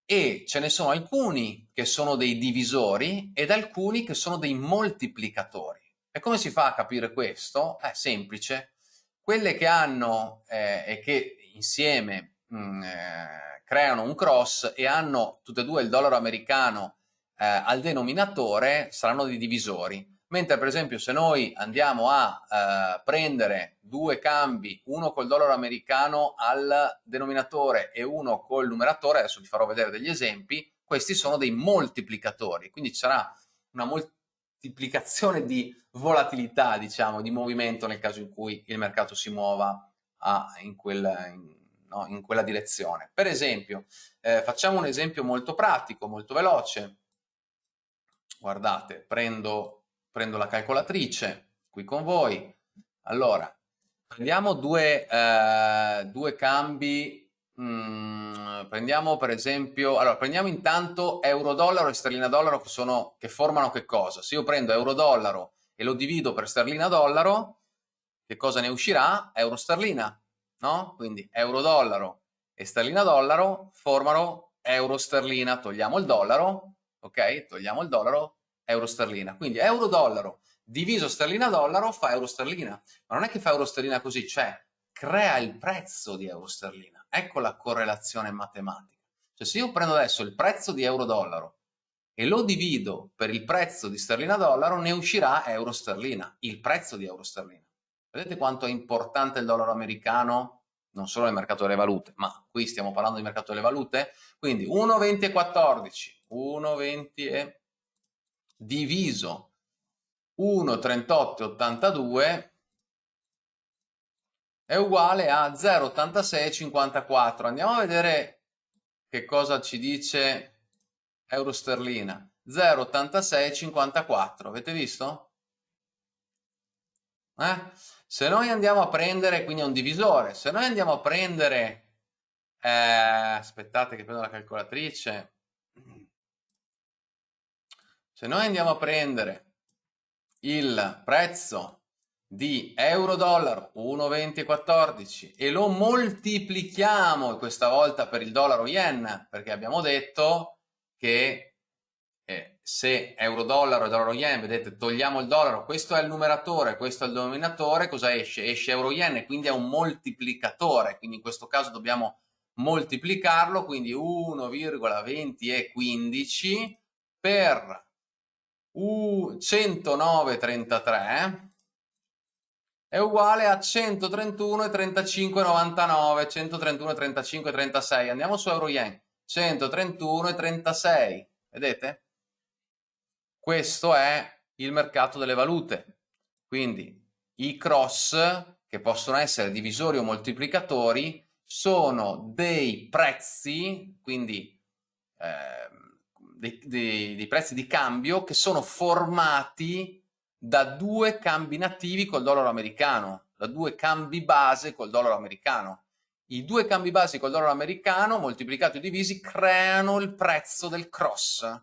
E ce ne sono alcuni che sono dei divisori ed alcuni che sono dei moltiplicatori. E come si fa a capire questo? È semplice quelle che hanno eh, e che insieme mh, mm, eh, creano un cross e hanno tutte e due il dollaro americano eh, al denominatore saranno dei divisori. Mentre per esempio se noi andiamo a eh, prendere due cambi, uno col dollaro americano al denominatore e uno col numeratore, adesso vi farò vedere degli esempi, questi sono dei moltiplicatori, quindi ci sarà una moltiplicazione moltiplicazione di volatilità, diciamo, di movimento nel caso in cui il mercato si muova a, in, quella, in, no, in, quella, direzione. Per esempio, eh, facciamo un esempio molto pratico, molto veloce. Guardate, prendo, prendo la calcolatrice qui con voi. Allora, prendiamo due, eh, due cambi Mm, prendiamo per esempio, allora prendiamo intanto euro-dollaro e sterlina-dollaro che, sono, che formano che cosa? Se io prendo euro-dollaro e lo divido per sterlina-dollaro, che cosa ne uscirà? Euro-sterlina, no? Quindi euro-dollaro e sterlina-dollaro formano euro-sterlina, togliamo il dollaro, ok? Togliamo il dollaro, euro-sterlina. Quindi euro-dollaro diviso sterlina-dollaro fa euro-sterlina, ma non è che fa euro-sterlina così, cioè crea il prezzo di euro-sterlina. Ecco la correlazione matematica. Cioè se io prendo adesso il prezzo di euro-dollaro e lo divido per il prezzo di sterlina-dollaro, ne uscirà euro-sterlina, il prezzo di euro-sterlina. Vedete quanto è importante il dollaro americano? Non solo nel mercato delle valute, ma qui stiamo parlando di mercato delle valute. Quindi 1,20 e 14, 1,20 e diviso 1,38 e 82 è uguale a 0,8654. Andiamo a vedere che cosa ci dice euro sterlina. 0,8654. Avete visto? Eh? Se noi andiamo a prendere, quindi è un divisore, se noi andiamo a prendere, eh, aspettate che prendo la calcolatrice, se noi andiamo a prendere il prezzo di euro-dollaro 1,2014 e lo moltiplichiamo questa volta per il dollaro-yen perché abbiamo detto che eh, se euro-dollaro e dollaro-yen, vedete, togliamo il dollaro, questo è il numeratore, questo è il denominatore, cosa esce? Esce euro-yen e quindi è un moltiplicatore, quindi in questo caso dobbiamo moltiplicarlo, quindi 1,20 per 109,33 è uguale a 131,35,99, 131,35,36. Andiamo su euro yen, 131,36, vedete? Questo è il mercato delle valute. Quindi i cross, che possono essere divisori o moltiplicatori, sono dei prezzi, quindi eh, dei, dei, dei prezzi di cambio che sono formati da due cambi nativi col dollaro americano, da due cambi base col dollaro americano. I due cambi base col dollaro americano moltiplicati o divisi creano il prezzo del cross.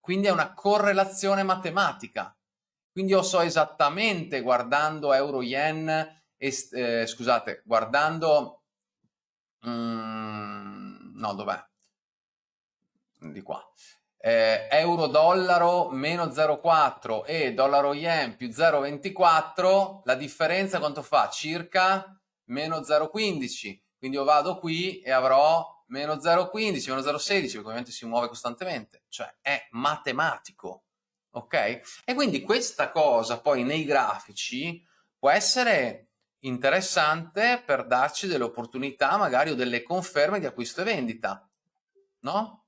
Quindi è una correlazione matematica. Quindi io so esattamente guardando euro-yen, eh, scusate, guardando... Mm, no, dov'è? Di qua eh, euro-dollaro meno 0,4 e dollaro-yen più 0,24, la differenza quanto fa? Circa meno 0,15. Quindi io vado qui e avrò meno 0,15, meno 0,16, perché ovviamente si muove costantemente. Cioè è matematico, ok? E quindi questa cosa poi nei grafici può essere interessante per darci delle opportunità magari o delle conferme di acquisto e vendita, no?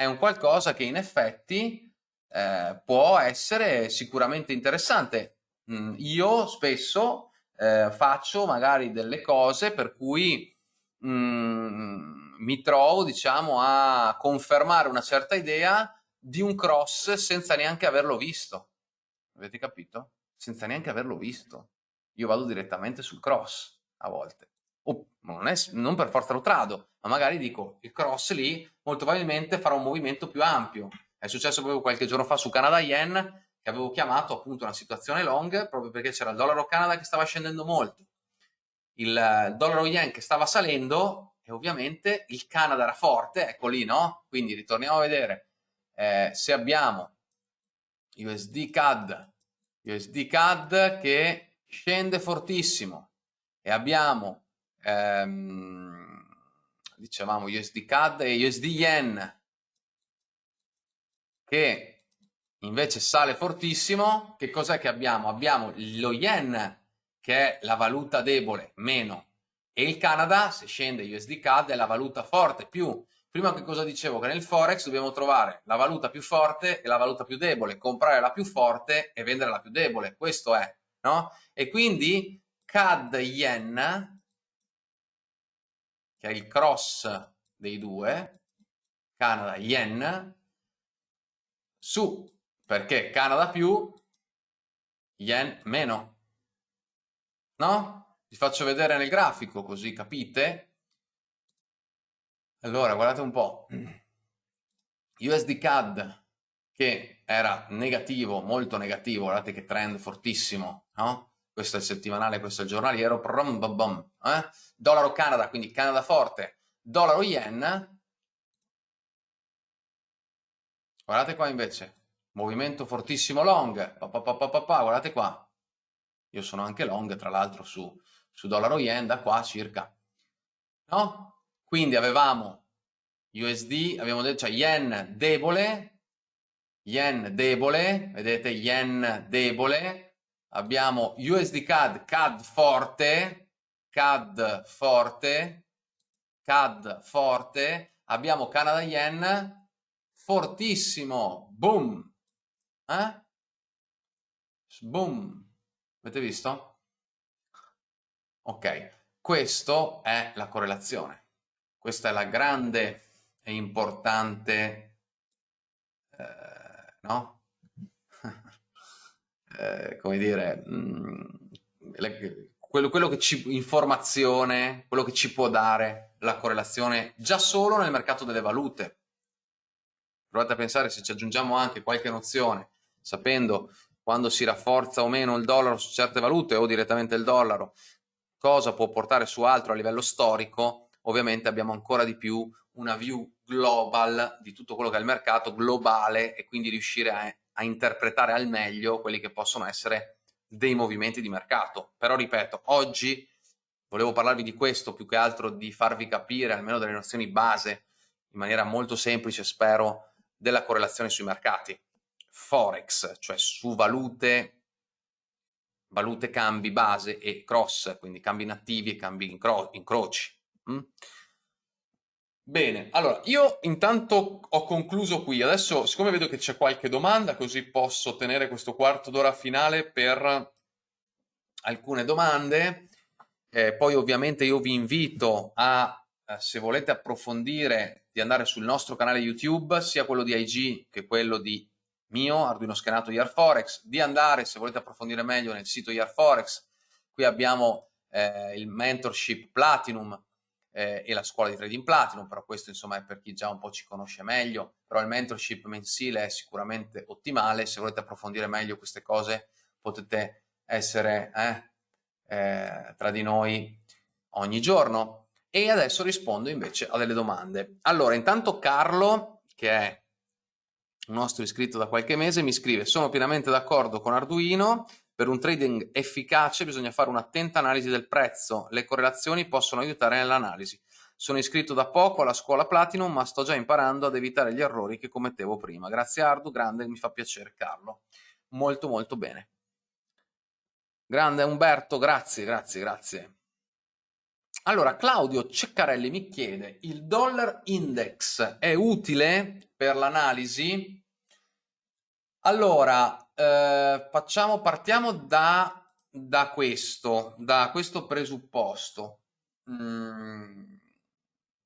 È un qualcosa che in effetti eh, può essere sicuramente interessante. Mm, io spesso eh, faccio magari delle cose per cui mm, mi trovo, diciamo, a confermare una certa idea di un cross senza neanche averlo visto. Avete capito? Senza neanche averlo visto. Io vado direttamente sul cross a volte o non, è, non per forza lo trado, ma magari dico il cross lì molto probabilmente farà un movimento più ampio. È successo proprio qualche giorno fa su Canada Yen che avevo chiamato appunto una situazione long proprio perché c'era il dollaro Canada che stava scendendo molto, il dollaro yen che stava salendo e ovviamente il Canada era forte, ecco lì no? Quindi ritorniamo a vedere eh, se abbiamo USD CAD, USD CAD che scende fortissimo e abbiamo ehm, dicevamo USD CAD e USD Yen che invece sale fortissimo, che cos'è che abbiamo? Abbiamo lo Yen che è la valuta debole meno e il Canada se scende USD CAD è la valuta forte più. Prima che cosa dicevo? Che nel Forex dobbiamo trovare la valuta più forte e la valuta più debole, comprare la più forte e vendere la più debole, questo è, no? E quindi CAD Yen che è il cross dei due, Canada Yen, su, perché Canada più, Yen meno. No? Vi faccio vedere nel grafico così capite. Allora, guardate un po'. USD CAD che era negativo, molto negativo, guardate che trend fortissimo, no? Questo è il settimanale, questo è il giornaliero, brum, bum, bum, eh? dollaro Canada, quindi Canada forte, dollaro yen, guardate qua invece, movimento fortissimo long, pa, pa, pa, guardate qua, io sono anche long tra l'altro su, su dollaro yen da qua circa, no? Quindi avevamo USD, abbiamo detto, cioè yen debole, yen debole, vedete yen debole, abbiamo USD CAD, CAD forte, CAD forte, CAD forte, abbiamo Canada Yen fortissimo, boom, eh? boom, avete visto? Ok, questo è la correlazione, questa è la grande e importante, eh, no? Eh, come dire, mh, mm, le, quello, quello, che ci, informazione, quello che ci può dare la correlazione già solo nel mercato delle valute. Provate a pensare se ci aggiungiamo anche qualche nozione, sapendo quando si rafforza o meno il dollaro su certe valute o direttamente il dollaro, cosa può portare su altro a livello storico, ovviamente abbiamo ancora di più una view global di tutto quello che è il mercato globale e quindi riuscire a, a interpretare al meglio quelli che possono essere dei movimenti di mercato. Però ripeto, oggi volevo parlarvi di questo più che altro di farvi capire almeno delle nozioni base in maniera molto semplice, spero, della correlazione sui mercati. Forex, cioè su valute, valute cambi base e cross, quindi cambi nativi e cambi incro incroci. Mm? Bene, allora io intanto ho concluso qui, adesso siccome vedo che c'è qualche domanda così posso tenere questo quarto d'ora finale per alcune domande, eh, poi ovviamente io vi invito a, eh, se volete approfondire, di andare sul nostro canale YouTube, sia quello di IG che quello di mio, Arduino Schenato Forex, di andare, se volete approfondire meglio, nel sito Forex, qui abbiamo eh, il mentorship Platinum, eh, e la scuola di trading platinum, però questo insomma è per chi già un po' ci conosce meglio, però il mentorship mensile è sicuramente ottimale, se volete approfondire meglio queste cose potete essere eh, eh, tra di noi ogni giorno. E adesso rispondo invece a delle domande. Allora, intanto Carlo, che è un nostro iscritto da qualche mese, mi scrive sono pienamente d'accordo con Arduino, per un trading efficace bisogna fare un'attenta analisi del prezzo, le correlazioni possono aiutare nell'analisi. Sono iscritto da poco alla scuola Platinum, ma sto già imparando ad evitare gli errori che commettevo prima. Grazie Ardu, grande, mi fa piacere Carlo. Molto molto bene. Grande Umberto, grazie, grazie, grazie. Allora, Claudio Ceccarelli mi chiede, il dollar index è utile per l'analisi? Allora, eh, facciamo, partiamo da, da, questo, da questo presupposto. Mm,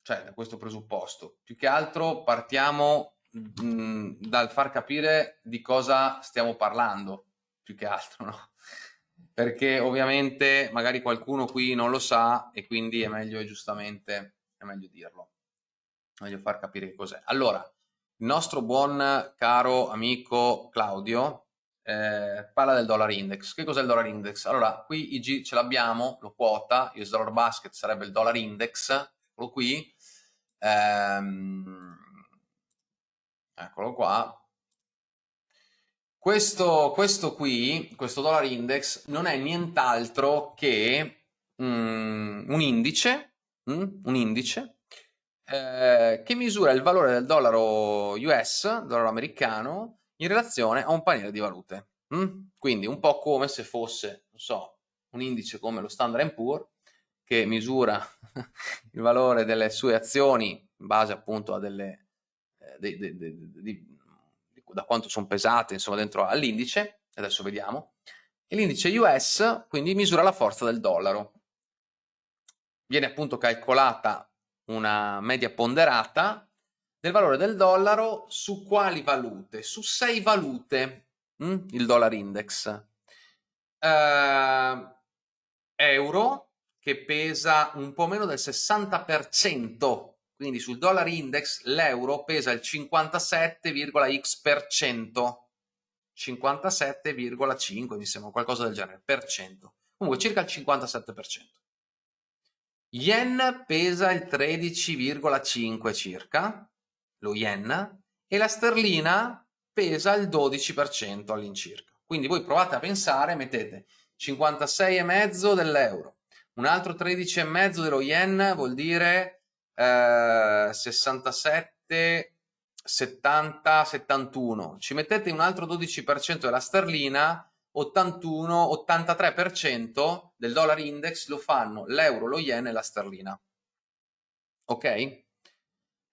cioè, da questo presupposto. Più che altro partiamo mm, dal far capire di cosa stiamo parlando, più che altro, no? Perché ovviamente magari qualcuno qui non lo sa e quindi è meglio giustamente, è meglio dirlo. Meglio far capire che cos'è. Allora, il nostro buon caro amico Claudio eh, parla del dollar index. Che cos'è il dollar index? Allora, qui IG ce l'abbiamo, lo quota, US dollar basket sarebbe il dollar index, eccolo qui, ehm, eccolo qua. Questo, questo qui, questo dollar index, non è nient'altro che mm, un indice, mm, un indice eh, che misura il valore del dollaro US, dollaro americano, in relazione a un paniere di valute. Mm? Quindi un po' come se fosse, non so, un indice come lo Standard Poor's che misura *laughs* il valore delle sue azioni in base appunto a delle, eh, de, de, de, da quanto sono pesate insomma dentro all'indice, adesso vediamo, e l'indice US quindi misura la forza del dollaro. Viene appunto calcolata una media ponderata del valore del dollaro su quali valute? Su sei valute, mm? il dollar index. Uh, euro, che pesa un po' meno del 60%, quindi sul dollar index l'euro pesa il 57,x%, 57,5 mi sembra, qualcosa del genere, per cento. Comunque circa il 57%. Yen pesa il 13,5 circa, lo yen, e la sterlina pesa il 12% all'incirca. Quindi voi provate a pensare, mettete 56,5 dell'euro, un altro 13,5 dello yen vuol dire eh, 67, 70, 71. Ci mettete un altro 12% della sterlina, 81, 83% del dollar index lo fanno l'euro, lo yen e la sterlina. Ok?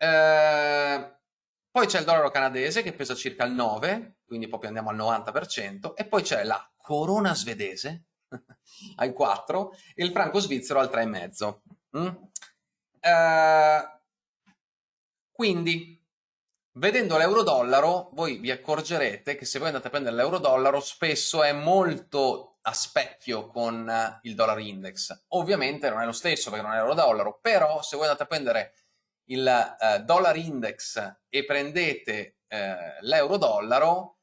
Eh, poi c'è il dollaro canadese che pesa circa il 9, quindi proprio andiamo al 90%, e poi c'è la corona svedese *laughs* al 4 e il franco svizzero al 3,5. Mm? Eh, quindi, vedendo l'euro-dollaro, voi vi accorgerete che se voi andate a prendere l'euro-dollaro spesso è molto a specchio con il dollar index. Ovviamente non è lo stesso perché non è euro-dollaro, però se voi andate a prendere il eh, dollar index e prendete eh, l'euro dollaro,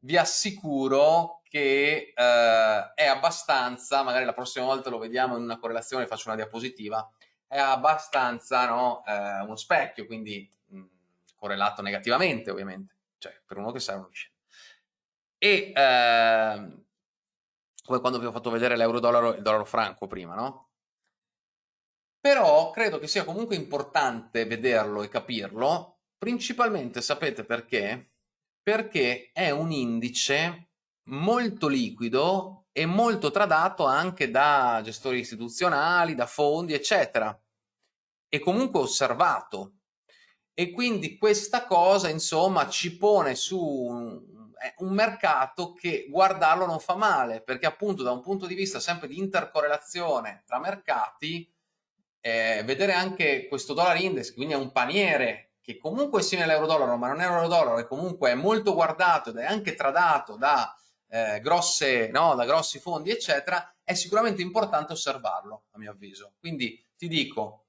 vi assicuro che eh, è abbastanza, magari la prossima volta lo vediamo in una correlazione, faccio una diapositiva, è abbastanza no, eh, uno specchio, quindi mh, correlato negativamente ovviamente, cioè per uno che sa uno che scende. E eh, come quando vi ho fatto vedere l'euro-dollaro e il dollaro franco prima, no? Però credo che sia comunque importante vederlo e capirlo, principalmente sapete perché? Perché è un indice molto liquido e molto tradato anche da gestori istituzionali, da fondi, eccetera, e comunque osservato. E quindi questa cosa, insomma, ci pone su è un mercato che guardarlo non fa male, perché appunto da un punto di vista sempre di intercorrelazione tra mercati, eh, vedere anche questo dollar index, quindi è un paniere che comunque è simile all'euro-dollaro, ma non è euro-dollaro, e comunque è molto guardato ed è anche tradato da, eh, grosse, no, da grossi fondi, eccetera, è sicuramente importante osservarlo, a mio avviso. Quindi ti dico,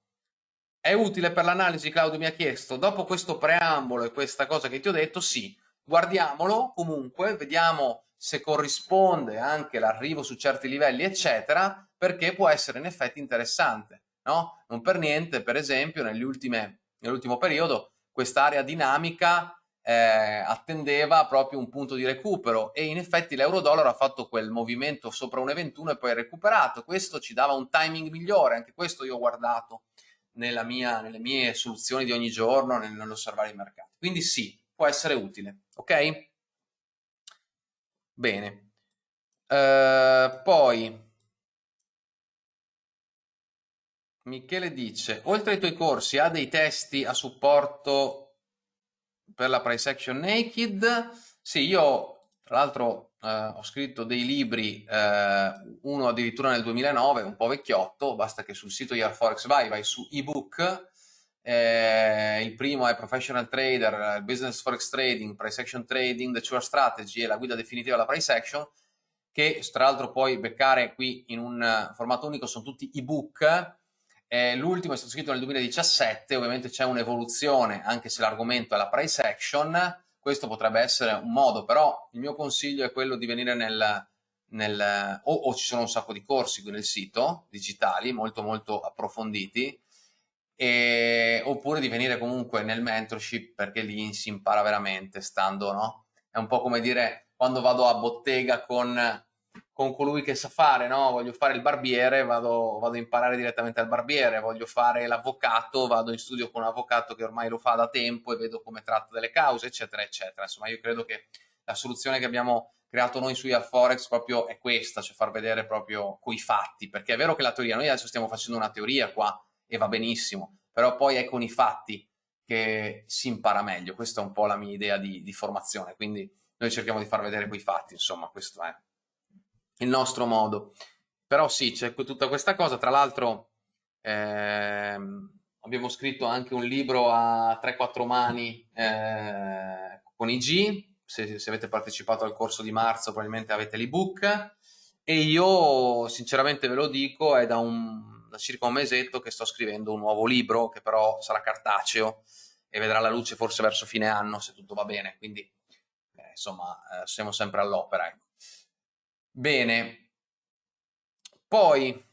è utile per l'analisi, Claudio mi ha chiesto, dopo questo preambolo e questa cosa che ti ho detto, sì, guardiamolo comunque, vediamo se corrisponde anche l'arrivo su certi livelli, eccetera, perché può essere in effetti interessante. No? Non per niente, per esempio, nell'ultimo periodo quest'area dinamica eh, attendeva proprio un punto di recupero e in effetti l'euro-dollaro ha fatto quel movimento sopra 1,21 e poi recuperato. Questo ci dava un timing migliore, anche questo io ho guardato mia, nelle mie soluzioni di ogni giorno nell'osservare i mercati. Quindi sì, può essere utile, ok? Bene. Uh, poi Michele dice, oltre ai tuoi corsi, ha dei testi a supporto per la price action naked? Sì, io tra l'altro eh, ho scritto dei libri, eh, uno addirittura nel 2009, un po' vecchiotto, basta che sul sito Forex vai, vai su ebook eh, il primo è Professional Trader, Business Forex Trading, Price Action Trading, The Sure Strategy e la guida definitiva alla Price Action, che tra l'altro puoi beccare qui in un formato unico, sono tutti ebook. Eh, l'ultimo è stato scritto nel 2017, ovviamente c'è un'evoluzione, anche se l'argomento è la Price Action, questo potrebbe essere un modo, però il mio consiglio è quello di venire nel, nel o, o ci sono un sacco di corsi qui nel sito, digitali, molto molto approfonditi, e, oppure di venire comunque nel mentorship perché lì si impara veramente stando, no? È un po' come dire quando vado a bottega con, con colui che sa fare, no? Voglio fare il barbiere, vado, vado a imparare direttamente al barbiere, voglio fare l'avvocato, vado in studio con un avvocato che ormai lo fa da tempo e vedo come tratta delle cause, eccetera, eccetera. Insomma, io credo che la soluzione che abbiamo creato noi su Forex proprio è questa, cioè far vedere proprio coi fatti, perché è vero che la teoria, noi adesso stiamo facendo una teoria qua, e va benissimo, però poi è con i fatti che si impara meglio, questa è un po' la mia idea di, di formazione, quindi noi cerchiamo di far vedere quei fatti, insomma, questo è il nostro modo. Però sì, c'è tutta questa cosa, tra l'altro ehm, abbiamo scritto anche un libro a 3-4 mani eh, con IG, se, se, avete partecipato al corso di marzo probabilmente avete l'ebook e io sinceramente ve lo dico, è da un da circa un mesetto che sto scrivendo un nuovo libro che però sarà cartaceo e vedrà la luce forse verso fine anno se tutto va bene, quindi eh, insomma eh, siamo sempre all'opera. Ecco. Bene, poi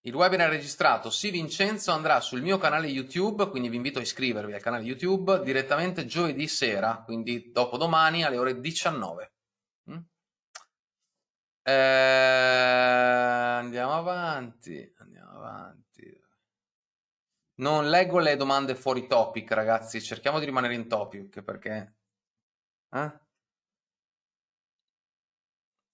il webinar registrato, sì Vincenzo, andrà sul mio canale YouTube, quindi vi invito a iscrivervi al canale YouTube direttamente giovedì sera, quindi dopodomani alle ore 19. Eh, andiamo avanti, andiamo avanti. Non leggo le domande fuori topic, ragazzi, cerchiamo di rimanere in topic perché... Eh?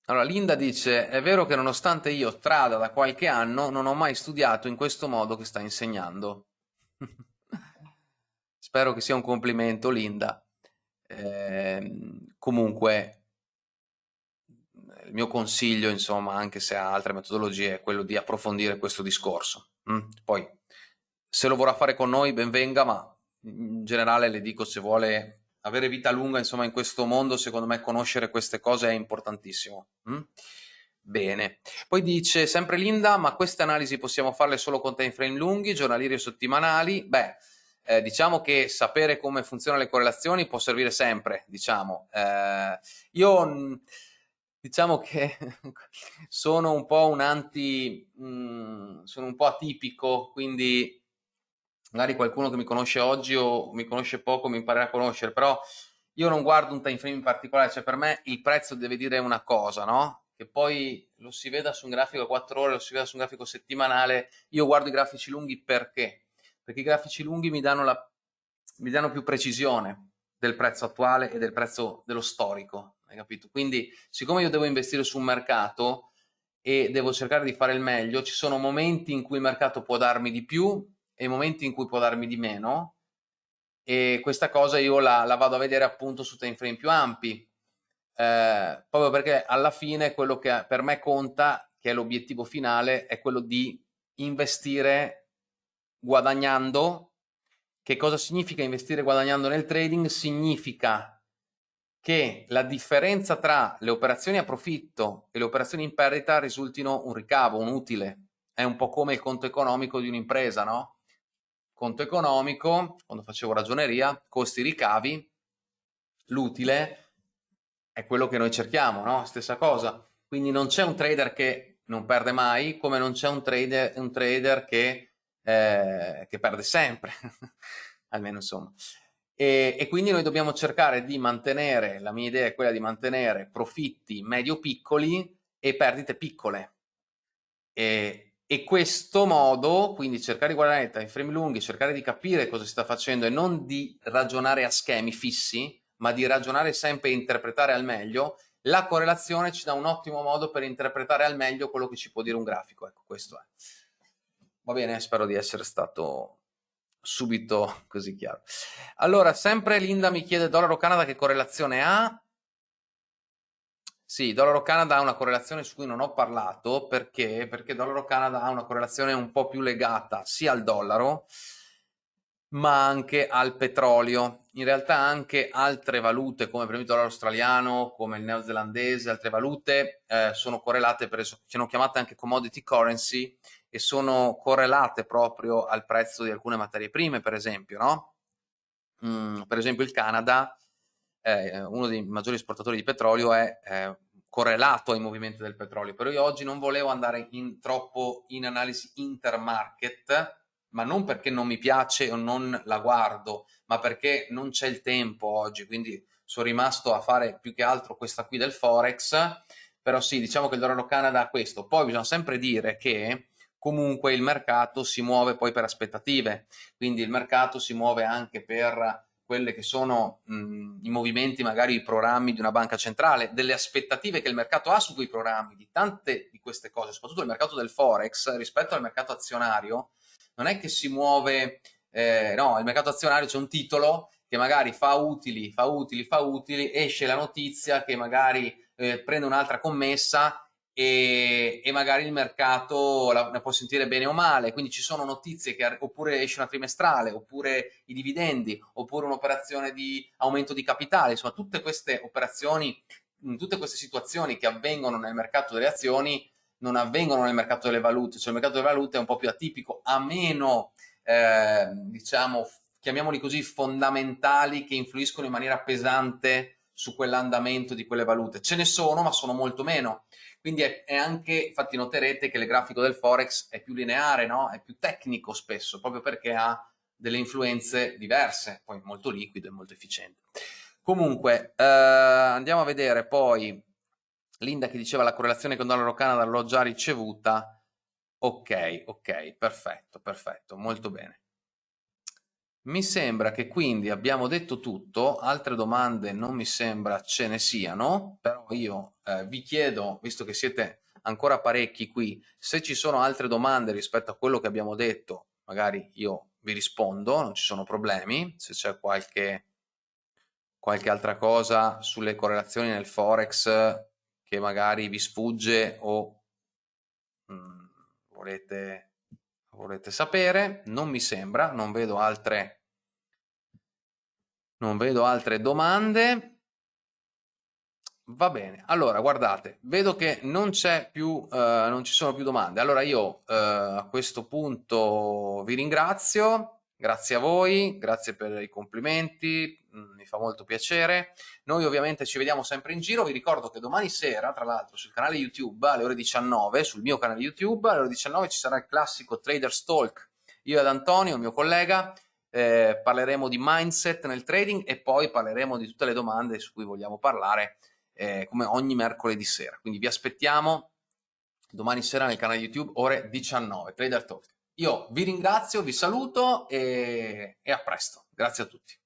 Allora, Linda dice, è vero che nonostante io trada da qualche anno, non ho mai studiato in questo modo che sta insegnando. *laughs* Spero che sia un complimento, Linda. Eh, comunque, il mio consiglio, insomma, anche se ha altre metodologie, è quello di approfondire questo discorso. Mm? Poi, se lo vorrà fare con noi, ben venga, ma in generale le dico, se vuole avere vita lunga, insomma, in questo mondo, secondo me conoscere queste cose è importantissimo. Mm? Bene. Poi dice, sempre Linda, ma queste analisi possiamo farle solo con time frame lunghi, giornalieri o settimanali? Beh, eh, diciamo che sapere come funzionano le correlazioni può servire sempre, diciamo. Eh, io mm, diciamo che *laughs* sono un po' un anti, mh, mm, sono un po' atipico, quindi magari qualcuno che mi conosce oggi o mi conosce poco mi imparerà a conoscere, però io non guardo un time frame in particolare, cioè per me il prezzo deve dire una cosa, no? Che poi lo si veda su un grafico a 4 ore, lo si veda su un grafico settimanale, io guardo i grafici lunghi perché? Perché i grafici lunghi mi danno, la, mi danno più precisione del prezzo attuale e del prezzo dello storico, hai capito? Quindi siccome io devo investire su un mercato e devo cercare di fare il meglio, ci sono momenti in cui il mercato può darmi di più e momenti in cui può darmi di meno e questa cosa io la, la vado a vedere appunto su time frame più ampi eh, proprio perché alla fine quello che per me conta che è l'obiettivo finale è quello di investire guadagnando che cosa significa investire guadagnando nel trading? Significa che la differenza tra le operazioni a profitto e le operazioni in perdita risultino un ricavo, un utile. È un po' come il conto economico di un'impresa, no? Conto economico, quando facevo ragioneria, costi ricavi, l'utile è quello che noi cerchiamo, no? Stessa cosa. Quindi non c'è un trader che non perde mai, come non c'è un trader, un trader che, eh, che perde sempre, *laughs* almeno insomma. E, e, quindi noi dobbiamo cercare di mantenere, la mia idea è quella di mantenere profitti medio-piccoli e perdite piccole. E, e questo modo, quindi cercare di guardare i frame lunghi, cercare di capire cosa si sta facendo e non di ragionare a schemi fissi, ma di ragionare sempre e interpretare al meglio, la correlazione ci dà un ottimo modo per interpretare al meglio quello che ci può dire un grafico. Ecco, questo è. Va bene, spero di essere stato subito così chiaro. Allora, sempre Linda mi chiede dollaro Canada che correlazione ha? Sì, dollaro Canada ha una correlazione su cui non ho parlato perché, perché dollaro Canada ha una correlazione un po' più legata sia al dollaro ma anche al petrolio. In realtà anche altre valute come per esempio il dollaro australiano, come il neozelandese, altre valute eh, sono correlate, per esempio, sono chiamate anche commodity currency e sono correlate proprio al prezzo di alcune materie prime, per esempio, no? Mm, per esempio il Canada, eh, uno dei maggiori esportatori di petrolio, è eh, correlato ai movimenti del petrolio, però io oggi non volevo andare in, troppo in analisi intermarket, ma non perché non mi piace o non la guardo, ma perché non c'è il tempo oggi, quindi sono rimasto a fare più che altro questa qui del Forex, però sì, diciamo che il dollaro Canada ha questo. Poi bisogna sempre dire che comunque il mercato si muove poi per aspettative, quindi il mercato si muove anche per quelle che sono mh, i movimenti, magari i programmi di una banca centrale, delle aspettative che il mercato ha su quei programmi, di tante di queste cose, soprattutto il mercato del Forex rispetto al mercato azionario, non è che si muove, eh, no, il mercato azionario c'è un titolo che magari fa utili, fa utili, fa utili, esce la notizia che magari eh, prende un'altra commessa e, e, magari il mercato la, ne può sentire bene o male, quindi ci sono notizie che oppure esce una trimestrale, oppure i dividendi, oppure un'operazione di aumento di capitale, insomma tutte queste operazioni, tutte queste situazioni che avvengono nel mercato delle azioni non avvengono nel mercato delle valute, cioè il mercato delle valute è un po' più atipico, a meno, eh, diciamo, chiamiamoli così, fondamentali che influiscono in maniera pesante su quell'andamento di quelle valute. Ce ne sono, ma sono molto meno. Quindi è, è, anche, infatti noterete che il grafico del Forex è più lineare, no? è più tecnico spesso, proprio perché ha delle influenze diverse, poi molto liquido e molto efficiente. Comunque, eh, andiamo a vedere poi Linda che diceva la correlazione con dollaro Canada l'ho già ricevuta. Ok, ok, perfetto, perfetto, molto bene. Mi sembra che quindi abbiamo detto tutto, altre domande non mi sembra ce ne siano, però io eh, vi chiedo, visto che siete ancora parecchi qui, se ci sono altre domande rispetto a quello che abbiamo detto, magari io vi rispondo, non ci sono problemi, se c'è qualche, qualche altra cosa sulle correlazioni nel Forex che magari vi sfugge o mh, mm, volete volete sapere, non mi sembra, non vedo altre, non vedo altre domande. Va bene, allora guardate, vedo che non più, eh, non ci sono più domande. Allora io eh, a questo punto vi ringrazio Grazie a voi, grazie per i complimenti, mm, mi fa molto piacere. Noi ovviamente ci vediamo sempre in giro, vi ricordo che domani sera, tra l'altro, sul canale YouTube alle ore 19, sul mio canale YouTube, alle ore 19 ci sarà il classico Traders Talk. Io ed Antonio, il mio collega, eh, parleremo di mindset nel trading e poi parleremo di tutte le domande su cui vogliamo parlare, eh, come ogni mercoledì sera. Quindi vi aspettiamo domani sera nel canale YouTube, ore 19, Trader Talk. Io vi ringrazio, vi saluto e, e a presto. Grazie a tutti.